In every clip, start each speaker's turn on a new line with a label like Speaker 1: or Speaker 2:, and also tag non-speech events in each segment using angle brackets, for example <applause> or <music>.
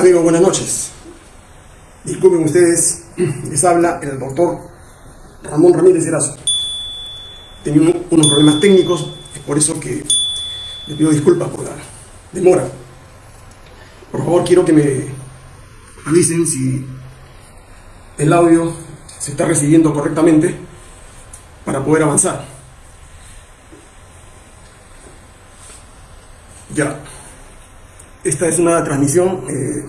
Speaker 1: Amigos, buenas noches. Disculpen ustedes, <clears throat> les habla el doctor Ramón Ramírez Erazo. Tenía unos problemas técnicos, es por eso que les pido disculpas por la demora. Por favor, quiero que me avisen si el audio se está recibiendo correctamente para poder avanzar. Ya. Esta es una transmisión eh,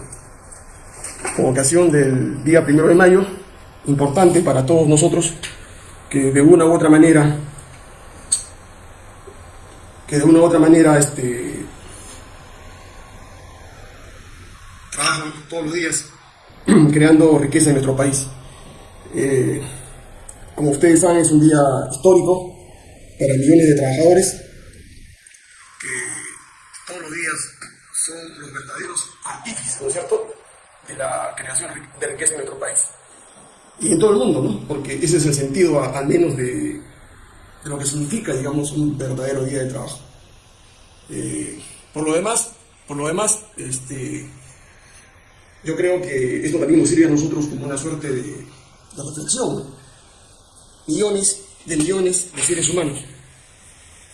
Speaker 1: con ocasión del día primero de mayo, importante para todos nosotros, que de una u otra manera, que de una u otra manera, este, trabajan todos los días <clears throat> creando riqueza en nuestro país. Eh, como ustedes saben, es un día histórico para millones de trabajadores que todos los días son los verdaderos artífices, ¿no es cierto?, de la creación de riqueza en nuestro país. Y en todo el mundo, ¿no? Porque ese es el sentido, al menos, de, lo que significa, digamos, un verdadero día de trabajo. Eh, por lo demás, por lo demás, este, yo creo que esto también nos sirve a nosotros como una suerte de, de reflexión. Millones de millones de seres humanos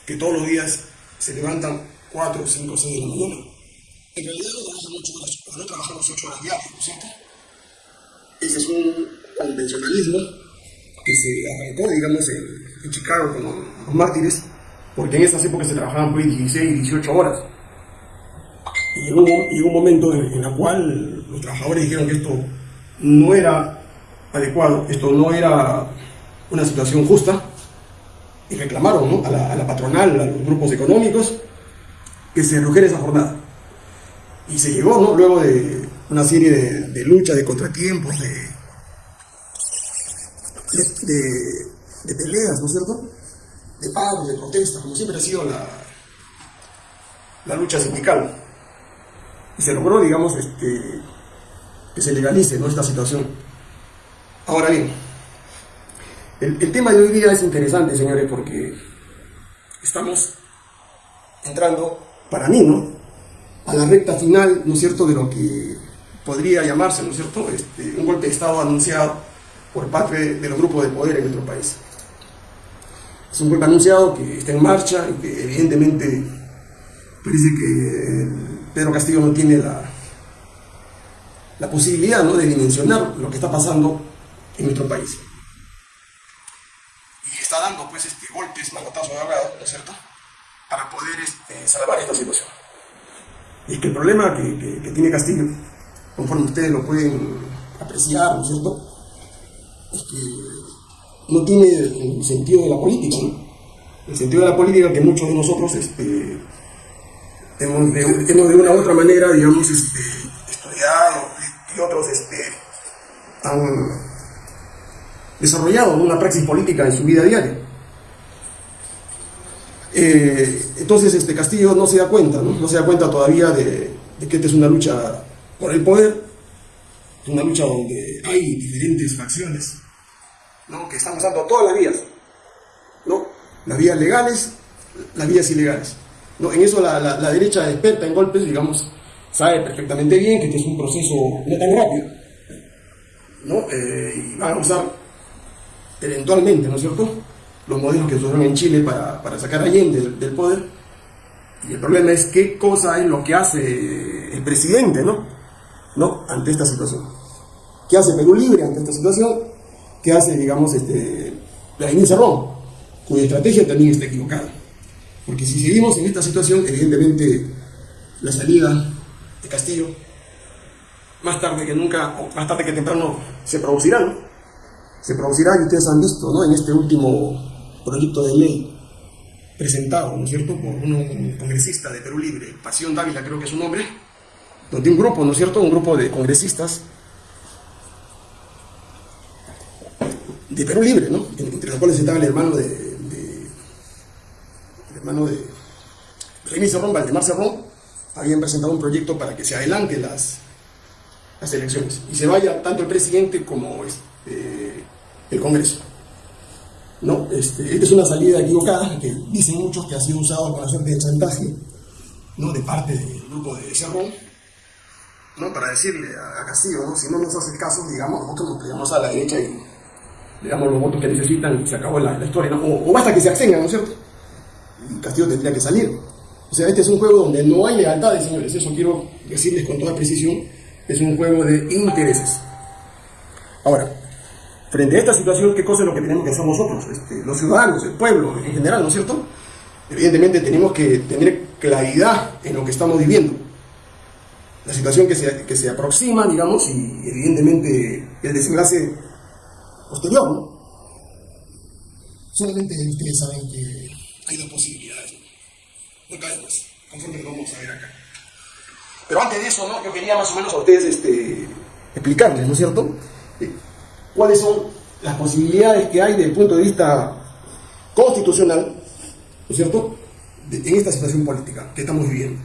Speaker 1: que todos los días se levantan 4, 5, 6 de la mañana en realidad no trabajamos ocho horas, no trabajamos ocho horas diarias, ¿no cierto? Ese es un convencionalismo que se arrancó, digamos, en, Chicago con los, mártires, porque en esas épocas se trabajaban pues 16, 18 horas. Y llegó, un momento en, el cual los trabajadores dijeron que esto no era adecuado, esto no era una situación justa, y reclamaron ¿no? a, la, a, la, patronal, a los grupos económicos, que se redujera esa jornada. Y se llegó, ¿no? Luego de una serie de, luchas, de contratiempos, de, de, peleas, ¿no es cierto? De paros, de protestas, como siempre ha sido la, la lucha sindical. Y se logró, digamos, este, que se legalice ¿no? esta situación. Ahora bien, el tema de hoy día es interesante, señores, porque estamos entrando, para mí, ¿no? A la recta final, ¿no es cierto?, de lo que podría llamarse, ¿no es cierto?, este, un golpe de Estado anunciado por parte de los grupos de poder en nuestro país. Es un golpe anunciado que está en marcha y que evidentemente parece que Pedro Castillo no tiene la, la posibilidad ¿no? de dimensionar lo que está pasando en nuestro país. Y está dando pues este, golpes, manotazos de ahogado, ¿no es cierto?, para poder este, salvar esta situación. Y que el problema que, que, tiene Castillo, conforme ustedes lo pueden apreciar, ¿no es cierto?, es que no tiene el sentido de la política. El sentido de la política que muchos de nosotros este, hemos, de, hemos de una u otra manera, digamos, este, estudiado y otros este, han desarrollado una praxis política en su vida diaria. Eh, entonces este Castillo no se da cuenta, no, se da cuenta todavía de, que esta es una lucha por el poder, una lucha donde hay diferentes facciones ¿no? que están usando todas las vías, ¿no? las vías legales, las vías ilegales. ¿no? En eso la, la, derecha experta en golpes, digamos, sabe perfectamente bien que este es un proceso no tan rápido. ¿no? Eh, y van a usar eventualmente, ¿no es cierto?, los modelos que se usaron en Chile para, para sacar a Allende del, poder. Y el problema es qué cosa es lo que hace el presidente, ¿no? ¿No? Ante esta situación. ¿Qué hace Perú Libre ante esta situación? ¿Qué hace, digamos, este, la Inés Cerrón? Cuya estrategia también está equivocada. Porque si seguimos en esta situación, evidentemente la salida de Castillo, más tarde que nunca, o más tarde que temprano, se producirá, ¿no? Se producirá, y ustedes han visto, ¿no? En este último proyecto de ley presentado, ¿no es cierto?, por un congresista de Perú Libre, Pasión Dávila creo que es su nombre, donde un grupo, ¿no es cierto?, un grupo de congresistas de Perú Libre, ¿no?, entre los cuales estaba el hermano de, el hermano de Remy Cerrón, Valdemar Cerrón, habían presentado un proyecto para que se adelante las, las elecciones y se vaya tanto el presidente como este, el Congreso. ¿No? Este, es una salida equivocada que dicen muchos que ha sido usado con la suerte de chantaje ¿no? de parte del grupo de Cerrón ¿no? Para decirle a, Castillo. Si no nos hace caso, digamos, nosotros nos pegamos a la derecha y le damos los votos que necesitan y se acabó la, historia. O, basta que se abstengan, ¿no es cierto? Y Castillo tendría que salir. O sea, este es un juego donde no hay lealtades, señores, eso quiero decirles con toda precisión, es un juego de intereses. Ahora, frente a esta situación, ¿qué cosa es lo que tenemos que hacer nosotros? Este, los ciudadanos, el pueblo en general, ¿no es cierto? Evidentemente tenemos que tener claridad en lo que estamos viviendo. La situación que se, que se aproxima, digamos, y evidentemente el desenlace posterior, ¿no? Solamente ustedes saben que hay dos posibilidades. No cae más, conforme lo vamos a ver acá. Pero antes de eso, ¿no? Yo quería más o menos a ustedes este, explicarles, ¿no es cierto? Cuáles son las posibilidades que hay desde el punto de vista constitucional, ¿no es cierto?, en esta situación política que estamos viviendo.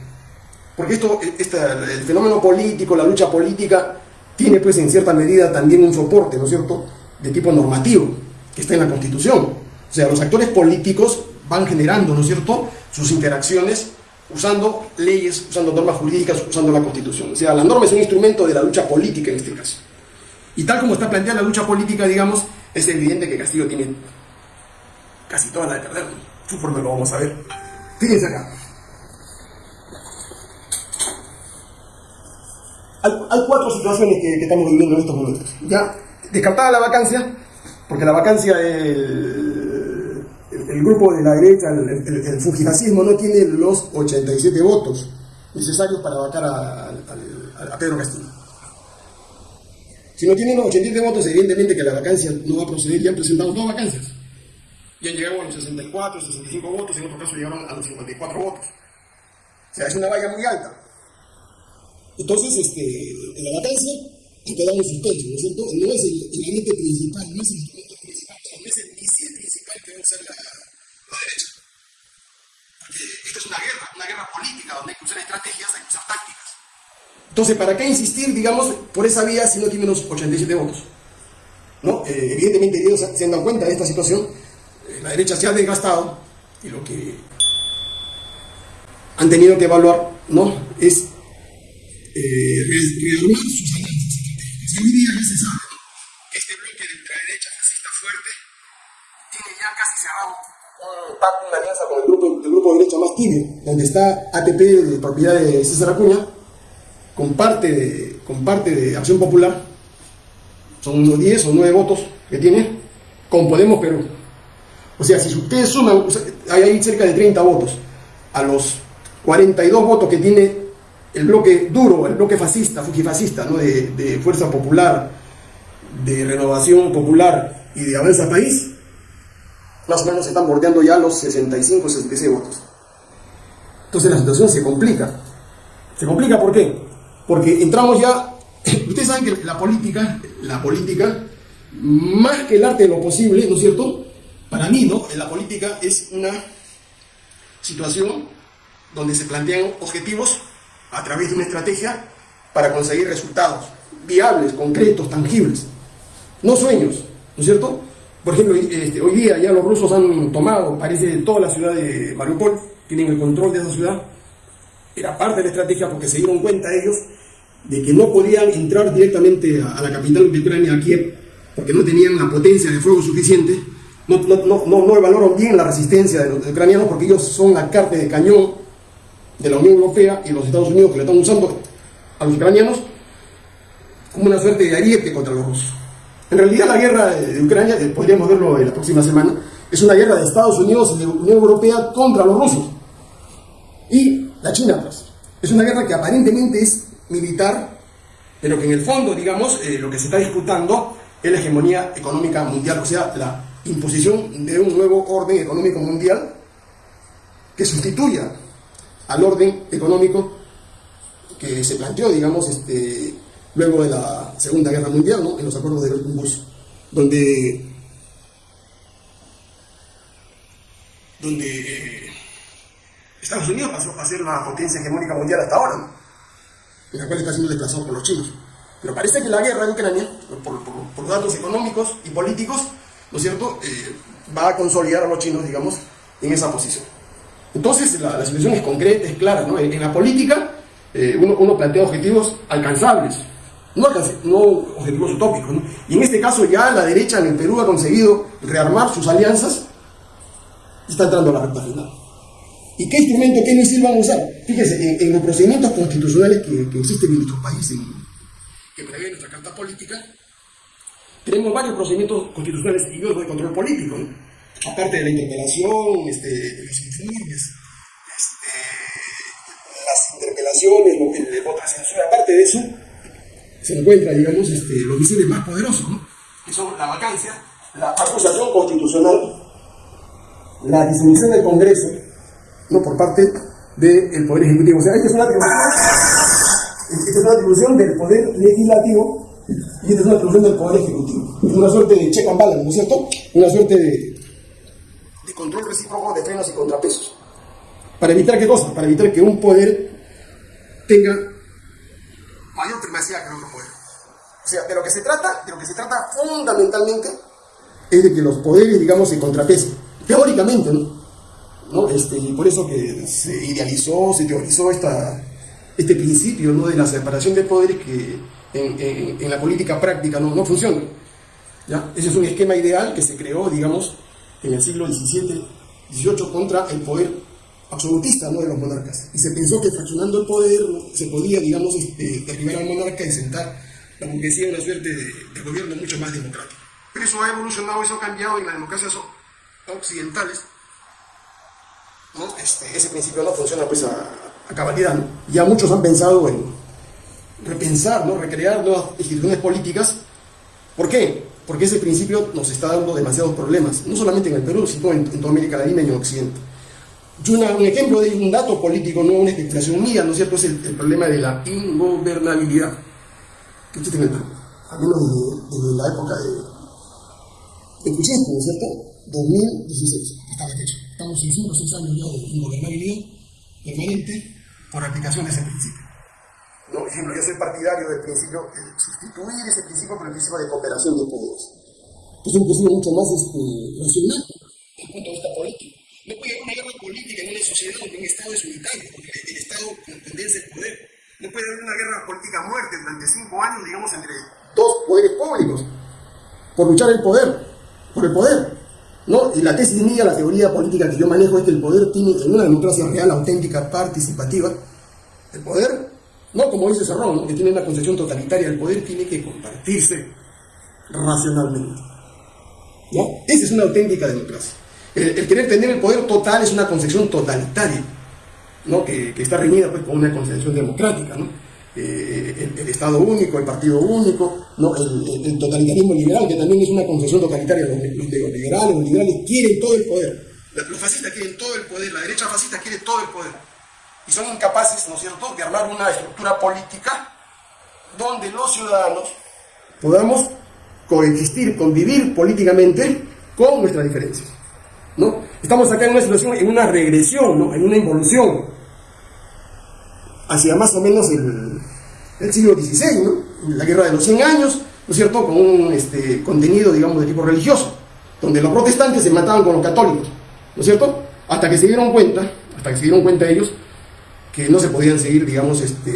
Speaker 1: Porque esto, el fenómeno político, la lucha política, tiene pues en cierta medida también un soporte, ¿no es cierto?, de tipo normativo, que está en la Constitución. O sea, los actores políticos van generando, ¿no es cierto?, sus interacciones usando leyes, usando normas jurídicas, usando la Constitución. O sea, la norma es un instrumento de la lucha política en este caso. Y tal como está planteada la lucha política, digamos, es evidente que Castillo tiene casi toda la de perder. Conforme lo vamos a ver. Fíjense acá. Hay, cuatro situaciones que, estamos viviendo en estos momentos. Ya, descartada la vacancia, porque la vacancia, el, el, grupo de la derecha, el, el, no tiene los 87 votos necesarios para vacar a, a Pedro Castillo. Si no tienen los 87 votos, evidentemente que la vacancia no va a proceder, ya han presentado dos vacancias. Ya han llegado a los 64, 65 votos, en otro caso llegaron a los 54 votos. O sea, es una valla muy alta. Entonces, este, en la vacancia ha quedado en suspenso, ¿no es cierto? No es el, el principal, no es el instrumento principal, no es el misil principal que debe usar la, la derecha. Porque esta es una guerra, una guerra política donde hay que usar estrategias, hay que usar tácticas. Entonces, ¿para qué insistir, digamos, por esa vía si no tiene los 87 votos? ¿No? Eh, evidentemente ellos se han cuenta de esta situación, eh, la derecha se ha desgastado y lo que han tenido que evaluar ¿no? es eh, rearmar sus análisis estratégicos. hoy día ya se sabe que este bloque de ultraderecha fascista fuerte tiene ya casi cerrado un pacto, una alianza con el grupo, el grupo de derecha más tibio, donde está ATP de propiedad de César Acuña, con parte de, con de Acción Popular, son unos 10 o 9 votos que tiene, con Podemos Perú. O sea, si ustedes suman, hay cerca de 30 votos, a los 42 votos que tiene el bloque duro, el bloque fascista, fujifascista, ¿no? de, de Fuerza Popular, de Renovación Popular y de Avanza País, más o menos están bordeando ya los 65 66 votos. Entonces la situación se complica. ¿Se complica por qué? Porque entramos ya, <clears throat> ustedes saben que la política, la política, más que el arte de lo posible, ¿no es cierto? Para mí, ¿no? La política es una situación donde se plantean objetivos a través de una estrategia para conseguir resultados viables, concretos, tangibles. No sueños, ¿no es cierto? Por ejemplo, este, hoy día ya los rusos han tomado, parece, toda la ciudad de Mariupol, tienen el control de esa ciudad, era parte de la estrategia porque se dieron cuenta ellos de que no podían entrar directamente a, la capital de Ucrania, a Kiev, porque no tenían la potencia de fuego suficiente, no, no, no, no bien la resistencia de los ucranianos porque ellos son la carta de cañón de la Unión Europea y los Estados Unidos que le están usando a los ucranianos como una suerte de ariete contra los rusos. En realidad la guerra de Ucrania, podríamos verlo en la próxima semana, es una guerra de Estados Unidos y de Unión Europea contra los rusos. Y la China pues. Es una guerra que aparentemente es militar, pero que en el fondo, digamos, eh, lo que se está disputando es la hegemonía económica mundial, o sea, la imposición de un nuevo orden económico mundial que sustituya al orden económico que se planteó, digamos, este, luego de la Segunda Guerra Mundial, ¿no? en los acuerdos de Bretton donde, donde eh, Estados Unidos pasó a ser la potencia hegemónica mundial hasta ahora, en la cual está siendo desplazado por los chinos. Pero parece que la guerra en Ucrania, por, datos económicos y políticos, ¿no es cierto?, eh, va a consolidar a los chinos, digamos, en esa posición. Entonces, la, situación es concreta, es clara. En, la política, eh, uno, plantea objetivos alcanzables, no, no objetivos utópicos. Y en este caso ya la derecha en el Perú ha conseguido rearmar sus alianzas y está entrando a la recta final. ¿Y qué instrumento, qué misil van a usar? Fíjese, en, los procedimientos constitucionales que, existen en nuestro país, que prevé nuestra carta política, tenemos varios procedimientos constitucionales y de control político. Aparte de la interpelación, este, los informes, este, las interpelaciones, el voto censura, aparte de eso, se encuentra, digamos, este, los misiles más poderosos, ¿no? que son la vacancia, la acusación constitucional, la disolución del Congreso, no por parte del Poder Ejecutivo. O sea, esta es una atribución, esta es una atribución del Poder Legislativo y esta es una atribución del Poder Ejecutivo. Es una suerte de check and balance, ¿no es cierto? Una suerte de, de control recíproco de frenos y contrapesos. ¿Para evitar qué cosa? Para evitar que un poder tenga mayor primacía que otro poder. O sea, de lo que se trata, de lo que se trata fundamentalmente es de que los poderes, digamos, se contrapesen. Teóricamente, ¿no? ¿No? Este, y por eso que se idealizó, se teorizó este principio de la separación de poderes que en, la política práctica no, funciona. ¿ya? Ese es un esquema ideal que se creó, digamos, en el siglo XVII, XVIII contra el poder absolutista ¿no? de los monarcas. Y se pensó que fraccionando el poder se podía, digamos, este, derribar al monarca y sentar la burguesía en una suerte de, gobierno mucho más democrático. Pero eso ha evolucionado, eso ha cambiado en las democracias occidentales. Este, ese principio no funciona pues a, cabalidad. Ya muchos han pensado en repensar, ¿no? recrear nuevas instituciones políticas. ¿Por qué? Porque ese principio nos está dando demasiados problemas, no solamente en el Perú, sino en, toda América Latina y en Occidente. Y un ejemplo de un dato político, no una especulación mía, ¿no es cierto? Es el, problema de la ingobernabilidad. Que usted tiene, al menos desde, la época de, de ¿no es cierto? 2016, hasta la fecha. Estamos en 5 o 6 años ya de ingobernabilidad permanente por aplicación de ese principio. ¿No? Por ejemplo, yo soy partidario del principio, de sustituir ese principio por el principio de cooperación de poderes. Que es un principio mucho más este, racional desde el punto de vista político. No puede haber una guerra política en una sociedad donde un Estado es unitario, porque el Estado condensa el poder. No puede haber una guerra política a muerte durante cinco años, digamos, entre dos poderes públicos, por luchar el poder, por el poder. ¿No? Y la tesis mía, la teoría política que yo manejo es que el poder tiene, en una democracia real, auténtica, participativa, el poder, no como dice Cerrón, que tiene una concepción totalitaria, el poder tiene que compartirse racionalmente. ¿no? Esa es una auténtica democracia. El, querer tener el poder total es una concepción totalitaria, ¿no? que, está reñida pues, con una concepción democrática. ¿no? Eh, el, Estado único, el partido único, ¿no? el, totalitarismo liberal, que también es una concepción totalitaria. Los, liberales, los liberales quieren todo el poder. Los fascistas quieren todo el poder, la derecha fascista quiere todo el poder. Y son incapaces, ¿no es cierto?, de armar una estructura política donde los ciudadanos podamos coexistir, convivir políticamente con nuestras diferencias. ¿no? Estamos acá en una situación, en una regresión, ¿no? en una involución hacia más o menos el, el siglo XVI, ¿no? La guerra de los 100 años, ¿no es cierto?, con un este, contenido, digamos, de tipo religioso, donde los protestantes se mataban con los católicos, ¿no es cierto?, hasta que se dieron cuenta, hasta que se dieron cuenta ellos, que no se podían seguir, digamos, este,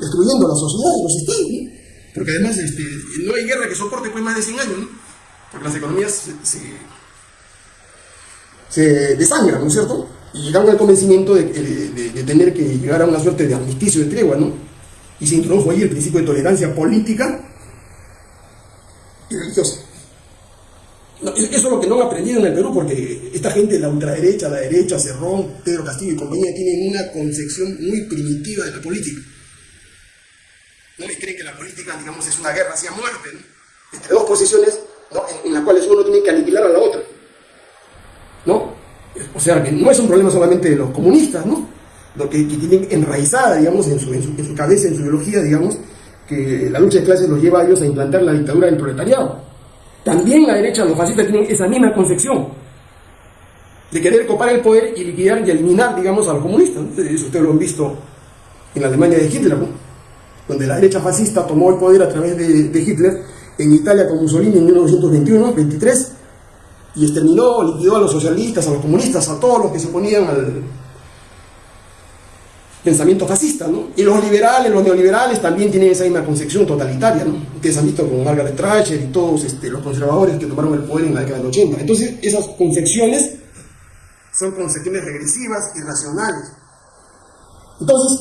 Speaker 1: destruyendo la sociedad los estados, ¿no? porque además este, no hay guerra que soporte pues más de 100 años, ¿no? porque las economías se se desangran, ¿no es cierto? Y llegaron al convencimiento de, tener que llegar a una suerte de armisticio de tregua, ¿no? Y se introdujo ahí el principio de tolerancia política y religiosa. eso es lo que no han aprendido en el Perú, porque esta gente, la ultraderecha, la derecha, Cerrón, Pedro Castillo y compañía, tienen una concepción muy primitiva de la política. No les creen que la política, digamos, es una guerra hacia muerte, ¿no? Entre dos posiciones en, en las cuales uno tiene que aniquilar a la otra. ¿no? O sea, que no es un problema solamente de los comunistas, ¿no? Lo que, tienen enraizada, digamos, en su, cabeza, en su ideología, digamos, que la lucha de clases los lleva a ellos a implantar la dictadura del proletariado. También la derecha, los fascistas tienen esa misma concepción de querer copar el poder y liquidar y eliminar, digamos, a los comunistas. Eso ustedes lo han visto en la Alemania de Hitler, ¿no? donde la derecha fascista tomó el poder a través de, de Hitler, en Italia con Mussolini en 1921, 23, y exterminó, liquidó a los socialistas, a los comunistas, a todos los que se oponían al, pensamiento fascista, ¿no? Y los liberales, los neoliberales también tienen esa misma concepción totalitaria, ¿no? Ustedes han visto con Margaret Thatcher y todos este, los conservadores que tomaron el poder en la década del 80. Entonces, esas concepciones son concepciones regresivas, irracionales. Entonces,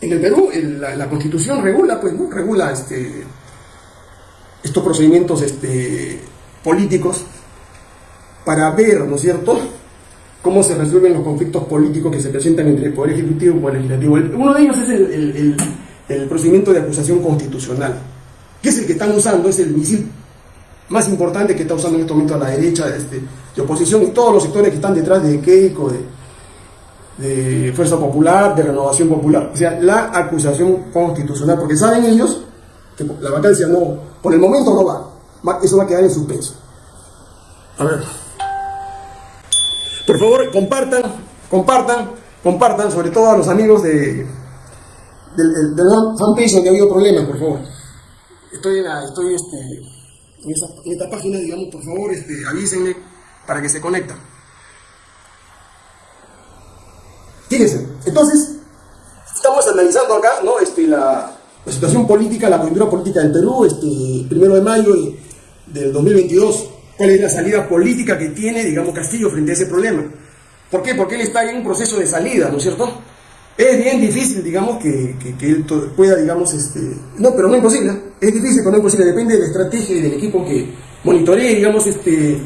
Speaker 1: en el Perú, la, Constitución regula, pues, ¿no? Regula este, estos procedimientos este, políticos para ver, ¿no es cierto?, cómo se resuelven los conflictos políticos que se presentan entre el Poder Ejecutivo y el Poder Legislativo. Uno de ellos es el, procedimiento de acusación constitucional, que es el que están usando, es el misil más importante que está usando en este momento a la derecha este, de oposición y todos los sectores que están detrás de Keiko, de, Fuerza Popular, de Renovación Popular. O sea, la acusación constitucional, porque saben ellos que la vacancia no, por el momento no va, eso va a quedar en suspenso. A ver. Por favor, compartan, compartan, compartan, sobre todo a los amigos de, del, del fanpage donde ha habido problemas, por favor. Estoy, en, estoy este, en, esta página, digamos, por favor, este, avísenme para que se conecten. Fíjense, entonces, estamos analizando acá, ¿no? Este, la, la situación política, la coyuntura política del Perú, este, primero de mayo del 2022 cuál es la salida política que tiene, digamos, Castillo frente a ese problema. ¿Por qué? Porque él está en un proceso de salida, ¿no es cierto? Es bien difícil, digamos, que, que, él pueda, digamos, este... No, pero no imposible. Es difícil, pero no imposible. Depende de la estrategia y del equipo que monitoree, digamos, este...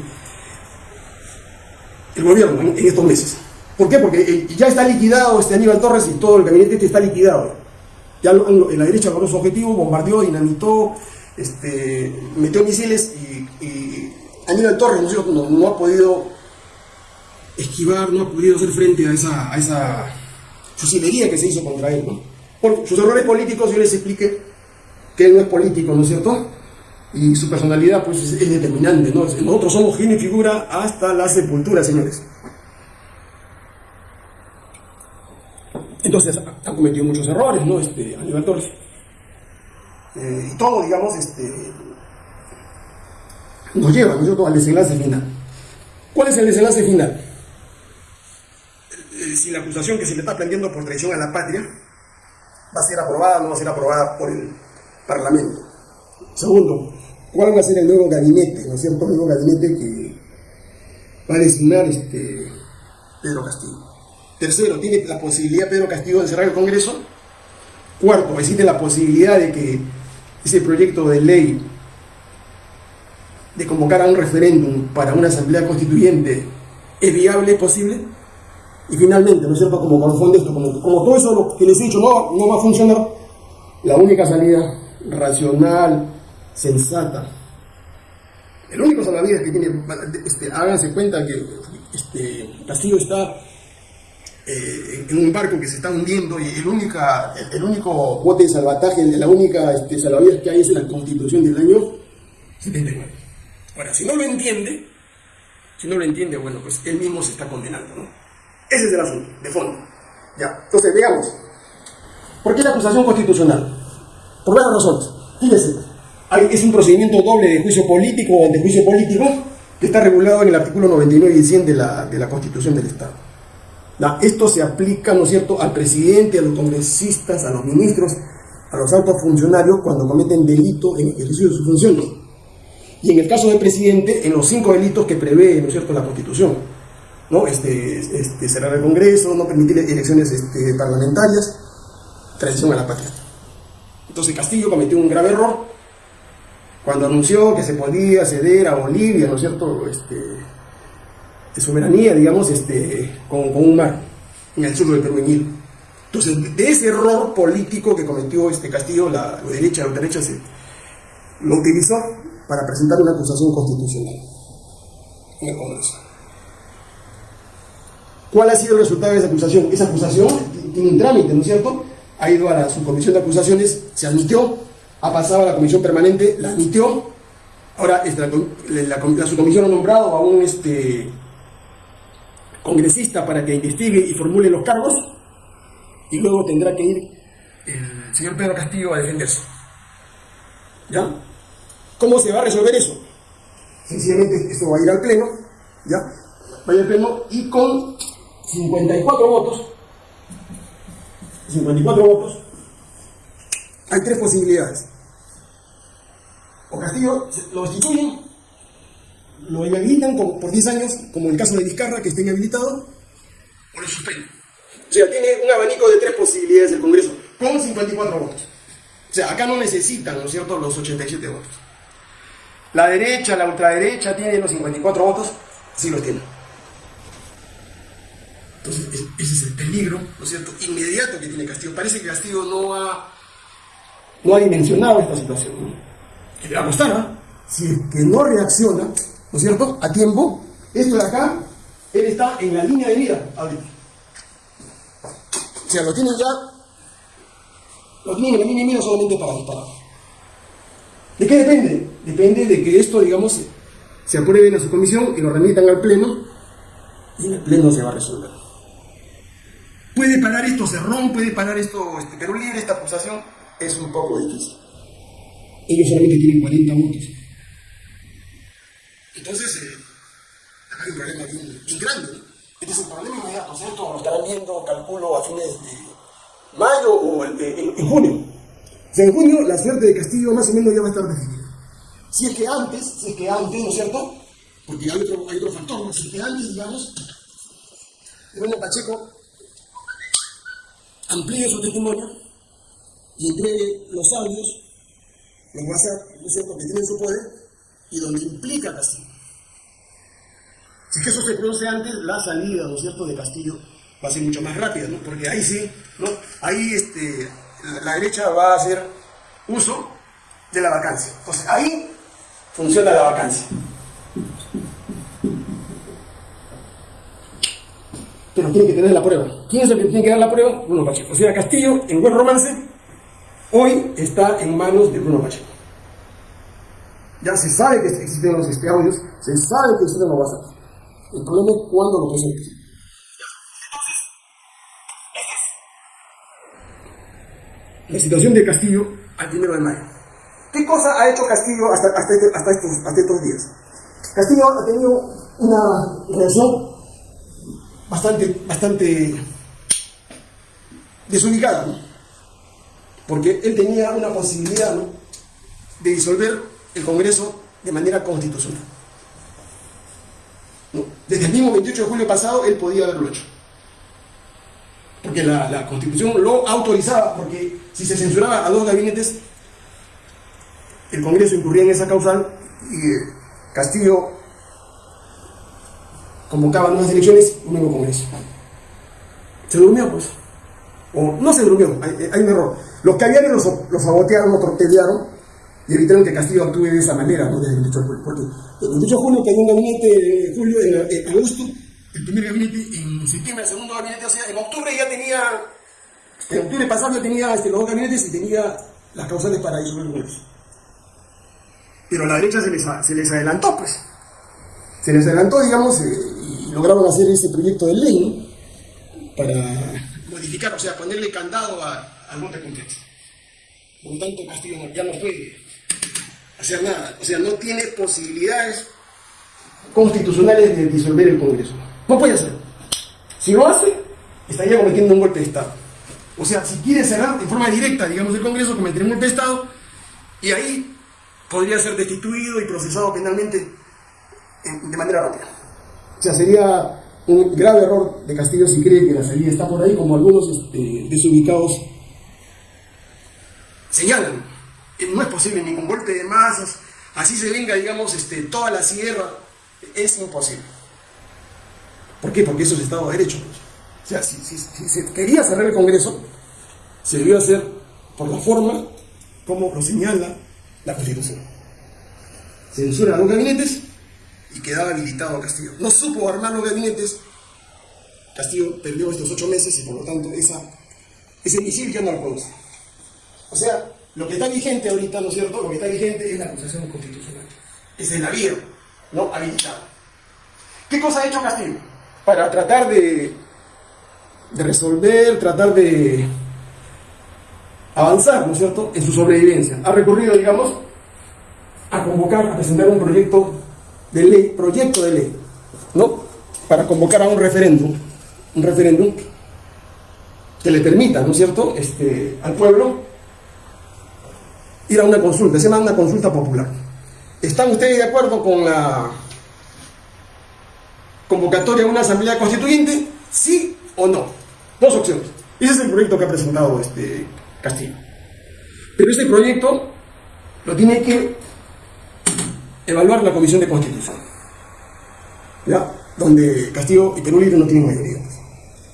Speaker 1: El gobierno en, estos meses. ¿Por qué? Porque eh, ya está liquidado este Aníbal Torres y todo el gabinete este está liquidado. Ya en la derecha logró su objetivo, bombardeó, dinamitó, este, metió misiles y Aníbal Torres ¿no, no, ha podido esquivar, no ha podido hacer frente a esa, a que se hizo contra él. sus errores políticos yo les expliqué que él no es político, ¿no es cierto? Y su personalidad pues es, determinante, ¿no? Nosotros somos genio y figura hasta la sepultura, señores. Entonces han cometido muchos errores, ¿no? Este, Aníbal Torres. Eh, y todo, digamos, este, nos lleva nosotros al desenlace final. ¿Cuál es el desenlace final? Eh, si la acusación que se le está planteando por traición a la patria va a ser aprobada o no va a ser aprobada por el Parlamento. Segundo, ¿cuál va a ser el nuevo gabinete, ¿no es cierto? El nuevo gabinete que va a designar este Pedro Castillo. Tercero, ¿tiene la posibilidad Pedro Castillo de cerrar el Congreso? Cuarto, existe la posibilidad de que ese proyecto de ley de convocar a un referéndum para una asamblea constituyente es viable, es posible. Y finalmente, ¿no cierto? Como corresponde esto, como, como todo eso lo que les he dicho no, no va a funcionar, la única salida racional, sensata, el único salvavidas que tiene, este, háganse cuenta que este, Castillo está eh, en un barco que se está hundiendo y el, única, el, único bote de salvataje, la única este, salvavidas que hay es la constitución del año 79. Ahora, si no lo entiende, si no lo entiende, bueno, pues él mismo se está condenando, ¿no? Ese es el asunto, de fondo. Ya, entonces veamos. ¿Por qué la acusación constitucional? Por varias razones. Fíjese, es un procedimiento doble de juicio político o de juicio político que está regulado en el artículo 99 y 100 de la, de la Constitución del Estado. Esto se aplica, ¿no es cierto?, al presidente, a los congresistas, a los ministros, a los altos funcionarios cuando cometen delito en ejercicio de su función y en el caso del presidente, en los cinco delitos que prevé, ¿no es cierto?, la Constitución, ¿no? Este, este, cerrar el Congreso, no permitir elecciones este, parlamentarias, traición a la patria. Entonces Castillo cometió un grave error cuando anunció que se podía ceder a Bolivia, ¿no es cierto?, este, de soberanía, digamos, este, con, un mar en el sur del Perú, en Entonces, de ese error político que cometió este Castillo, la, derecha, la derecha lo utilizó para presentar una acusación constitucional en el Congreso. ¿Cuál ha sido el resultado de esa acusación? Esa acusación tiene un trámite, ¿no es cierto? Ha ido a la subcomisión de acusaciones, se admitió, ha pasado a la comisión permanente, la admitió, ahora este, la, subcomisión ha nombrado a un este, congresista para que investigue y formule los cargos, y luego tendrá que ir el señor Pedro Castillo a defenderse. ¿Ya? ¿Cómo se va a resolver eso? Sencillamente esto va a ir al Pleno, ¿ya? Va a ir al Pleno y con 54 votos, 54 votos, hay tres posibilidades. O Castillo lo destituyen, lo inhabilitan por 10 años, como en el caso de Vizcarra, que esté inhabilitado, o lo suspenden. O sea, tiene un abanico de tres posibilidades el Congreso, con 54 votos. O sea, acá no necesitan, ¿no es cierto?, los 87 votos. La derecha, la ultraderecha tiene los 54 votos, sí los tiene. Entonces, ese es el peligro, ¿no es cierto?, inmediato que tiene Castillo. Parece que Castillo no ha, no ha dimensionado esta situación. Que le va a costar, ¿ah? Si es que no reacciona, ¿no es cierto?, a tiempo, esto de acá, él está en la línea de vida ahorita. O sea, lo tienen ya, lo tienen en la vida solamente para disparar. ¿De qué depende? Depende de que esto, digamos, se apruebe en su comisión y lo remitan al Pleno y en el Pleno se va a resolver. ¿Puede parar esto Cerrón? ¿Puede parar esto este, Perú Libre, esta acusación? Es un poco difícil. Ellos solamente tienen 40 votos. Entonces, eh, hay un problema bien, grande. Este es el problema inmediato, ¿cierto? Lo estarán viendo, calculo, a fines de mayo o en, junio. O sea, en junio la suerte de Castillo más o menos ya va a estar definida. Si es que antes, si es que antes, ¿no es cierto? Porque hay otro, hay otro factor, ¿no? Si es que antes, digamos, bueno, Pacheco amplíe su testimonio y entregue los audios, los WhatsApp, ¿no es cierto?, que tienen su poder y donde implica Castillo. Si que eso se produce antes, la salida, ¿no es cierto?, de Castillo va a ser mucho más rápida, ¿no? Porque ahí sí, ¿no? Ahí este, la, derecha va a hacer uso de la vacancia. Entonces, ahí funciona la vacancia. pero tiene que tener la prueba. ¿Quién es el que tiene que dar la prueba? Bruno Pacheco. O sea, Castillo, en buen romance, hoy está en manos de Bruno Pacheco. Ya se sabe que existen los audios, se sabe que existen los WhatsApp. El problema es cuándo lo presentes. La situación de Castillo al primero de mayo. ¿Qué cosa ha hecho Castillo este, hasta, estos, días? Castillo ha tenido una relación bastante, bastante desubicada, porque él tenía una posibilidad de disolver el Congreso de manera constitucional. Desde el mismo 28 de julio pasado él podía haberlo hecho. Porque la, Constitución lo autorizaba, porque si se censuraba a dos gabinetes, el Congreso incurría en esa causal y eh, Castillo convocaba nuevas elecciones, un nuevo Congreso. Se durmió, pues. O no se durmió, hay, un error. Los que habían los, los sabotearon, los y evitaron que Castillo actúe de esa manera, ¿no? Desde el 28 de julio. Porque el 28 de julio tenía un gabinete en julio, en, agosto, el primer gabinete, en septiembre el segundo gabinete, o sea, en octubre ya tenía, en octubre pasado ya tenía este, los dos gabinetes y tenía las causales para disolver el Congreso. Pero a la derecha se les, adelantó, pues. Se les adelantó, digamos, eh, lograron hacer ese proyecto de ley para modificar, o sea, ponerle candado al monte completo. Por tanto, Castillo ya no puede hacer nada, o sea, no tiene posibilidades constitucionales de disolver el Congreso. No puede hacer. Si lo hace, estaría cometiendo un golpe de Estado. O sea, si quiere cerrar de forma directa, digamos, el Congreso, cometería un golpe de Estado y ahí podría ser destituido y procesado penalmente de manera rápida. O sea, sería un grave error de Castillo si cree que la salida está por ahí, como algunos este, desubicados señalan. No es posible ningún golpe de masas, así se venga, digamos, este, toda la sierra, es imposible. ¿Por qué? Porque eso es Estado de Derecho. O sea, si, se quería cerrar el Congreso, se debió hacer por la forma como lo señala la Constitución. Censura a los gabinetes y quedaba habilitado Castillo. No supo armar los gabinetes. Castillo perdió estos ocho meses y por lo tanto esa, ese misil ya no lo produce. O sea, lo que está vigente ahorita, ¿no es cierto? Lo que está vigente es la acusación constitucional. Es el navío, no habilitado. ¿Qué cosa ha hecho Castillo? Para tratar de, resolver, tratar de avanzar, ¿no es cierto?, en su sobrevivencia. Ha recurrido, digamos, a convocar, a presentar un proyecto de ley, proyecto de ley, ¿no? Para convocar a un referéndum, un referéndum que le permita, ¿no es cierto?, este, al pueblo ir a una consulta, se llama una consulta popular. ¿Están ustedes de acuerdo con la convocatoria a una asamblea constituyente? ¿Sí o no? Dos opciones. Ese es el proyecto que ha presentado este Castillo. Pero este proyecto lo tiene que evaluar la Comisión de Constitución. ¿Ya? Donde Castillo y Perú Libre no tienen mayoría.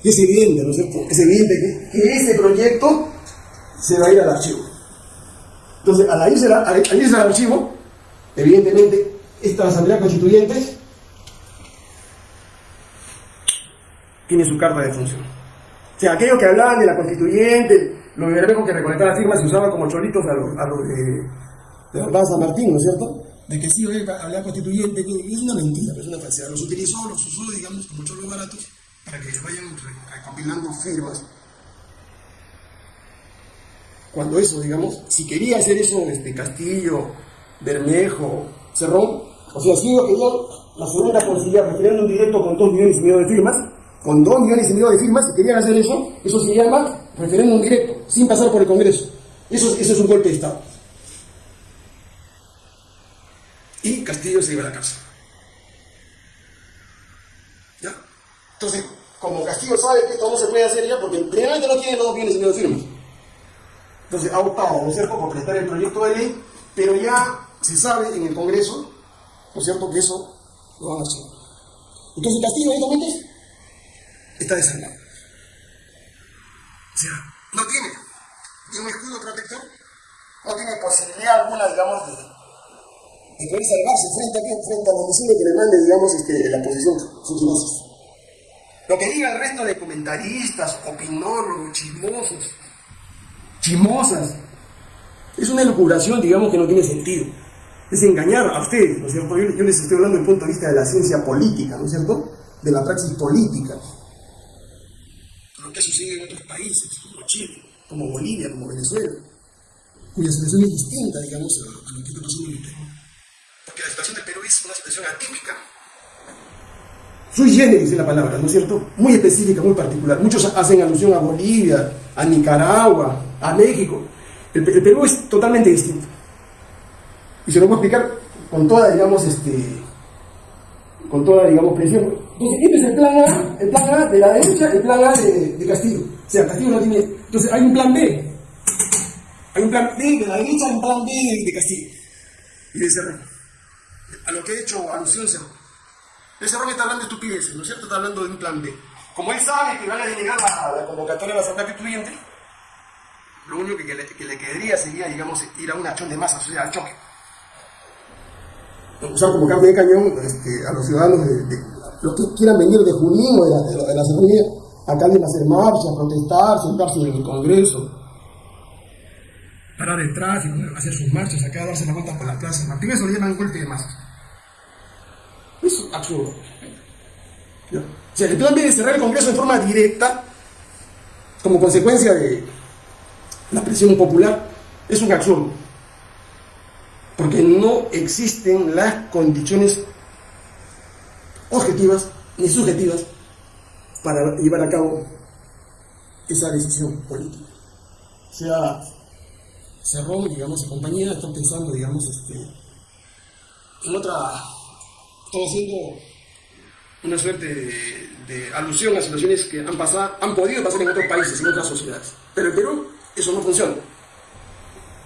Speaker 1: Y es evidente, ¿no es cierto? Es evidente que, ese proyecto se va a ir al archivo. Entonces, al irse, al irse al archivo, evidentemente, esta Asamblea Constituyente tiene su carta de función. O sea, aquellos que hablaban de la constituyente, los verbejos que recolectaban firmas se usaban como choritos a los, a los de, de San Martín, ¿no es cierto? De que sí, hablar constituyente, es una mentira, es una falsedad. Los utilizó, los usó, digamos, como choros baratos, para que vayan recopilando firmas. Cuando eso, digamos, si quería hacer eso este Castillo, Bermejo, Cerrón, o sea, si yo quería la segunda conciliar referéndum directo con dos millones y medio de firmas, con dos millones y medio de firmas, si querían hacer eso, eso se llama referéndum directo, sin pasar por el Congreso. Eso, eso es un golpe de Estado. Y Castillo se iba a la casa. ¿Ya? Entonces, como Castillo sabe que esto no se puede hacer ya, porque primeramente no tiene dos millones y medio de firmas. Entonces ha optado, ¿no es cierto?, por prestar el proyecto de ley, pero ya se sabe en el Congreso, ¿no es cierto?, que eso lo van a hacer. Entonces Castillo, evidentemente, está desarmado. O sea, no tiene un escudo protector, no tiene posibilidad alguna, digamos, de, de poder salvarse frente a, frente a los misiles que le mande, digamos, este, la posición funcionosa. Lo que diga el resto de comentaristas, opinólogos, chismosos, chismosas, es una elucubración, digamos, que no tiene sentido. Es engañar a ustedes, ¿no es cierto? Yo, yo les estoy hablando desde el punto de vista de la ciencia política, ¿no es cierto? De la praxis política que sucede en otros países, como Chile, como Bolivia, como Venezuela, cuya situación es distinta, digamos, a, lo que está pasando en el Perú. Porque la situación del Perú es una situación atípica. Sui generis es la palabra, ¿no es cierto? Muy específica, muy particular. Muchos hacen alusión a Bolivia, a Nicaragua, a México. El, el Perú es totalmente distinto. Y se lo voy a explicar con toda, digamos, este, con toda, digamos, presión. Entonces, este es el plan A, el plan A de la derecha, el plan A de, Castillo. O sea, Castillo no tiene... Entonces, hay un plan B. Hay un plan B de la derecha, hay un plan B de, Castillo. Y de Cerrón. A lo que he hecho alusión Cerrón. El Cerrón está hablando de estupideces, ¿no es cierto? Está hablando de un plan B. Como él sabe que van a denegar la, la convocatoria de la Asamblea Constituyente, lo único que, le, que le quedaría sería, digamos, ir a una acción de masa, o sea, al choque usar como cambio de cañón este, a los ciudadanos de, los que quieran venir de Junín o de la, de la, acá a hacer marchas, protestar, sentarse en el Congreso, parar el tráfico, hacer sus marchas, acá darse la vuelta por las plazas. Martín eso lo llaman golpe de masa. Es absurdo. O sea, el plan de cerrar el Congreso en forma directa, como consecuencia de la presión popular, es un absurdo porque no existen las condiciones objetivas ni subjetivas para llevar a cabo esa decisión política. O sea, Cerrón, digamos, su compañía está pensando, digamos, este, en otra, está haciendo una suerte de, alusión a situaciones que han pasado, han podido pasar en otros países, en otras sociedades. Pero en Perú eso no funciona.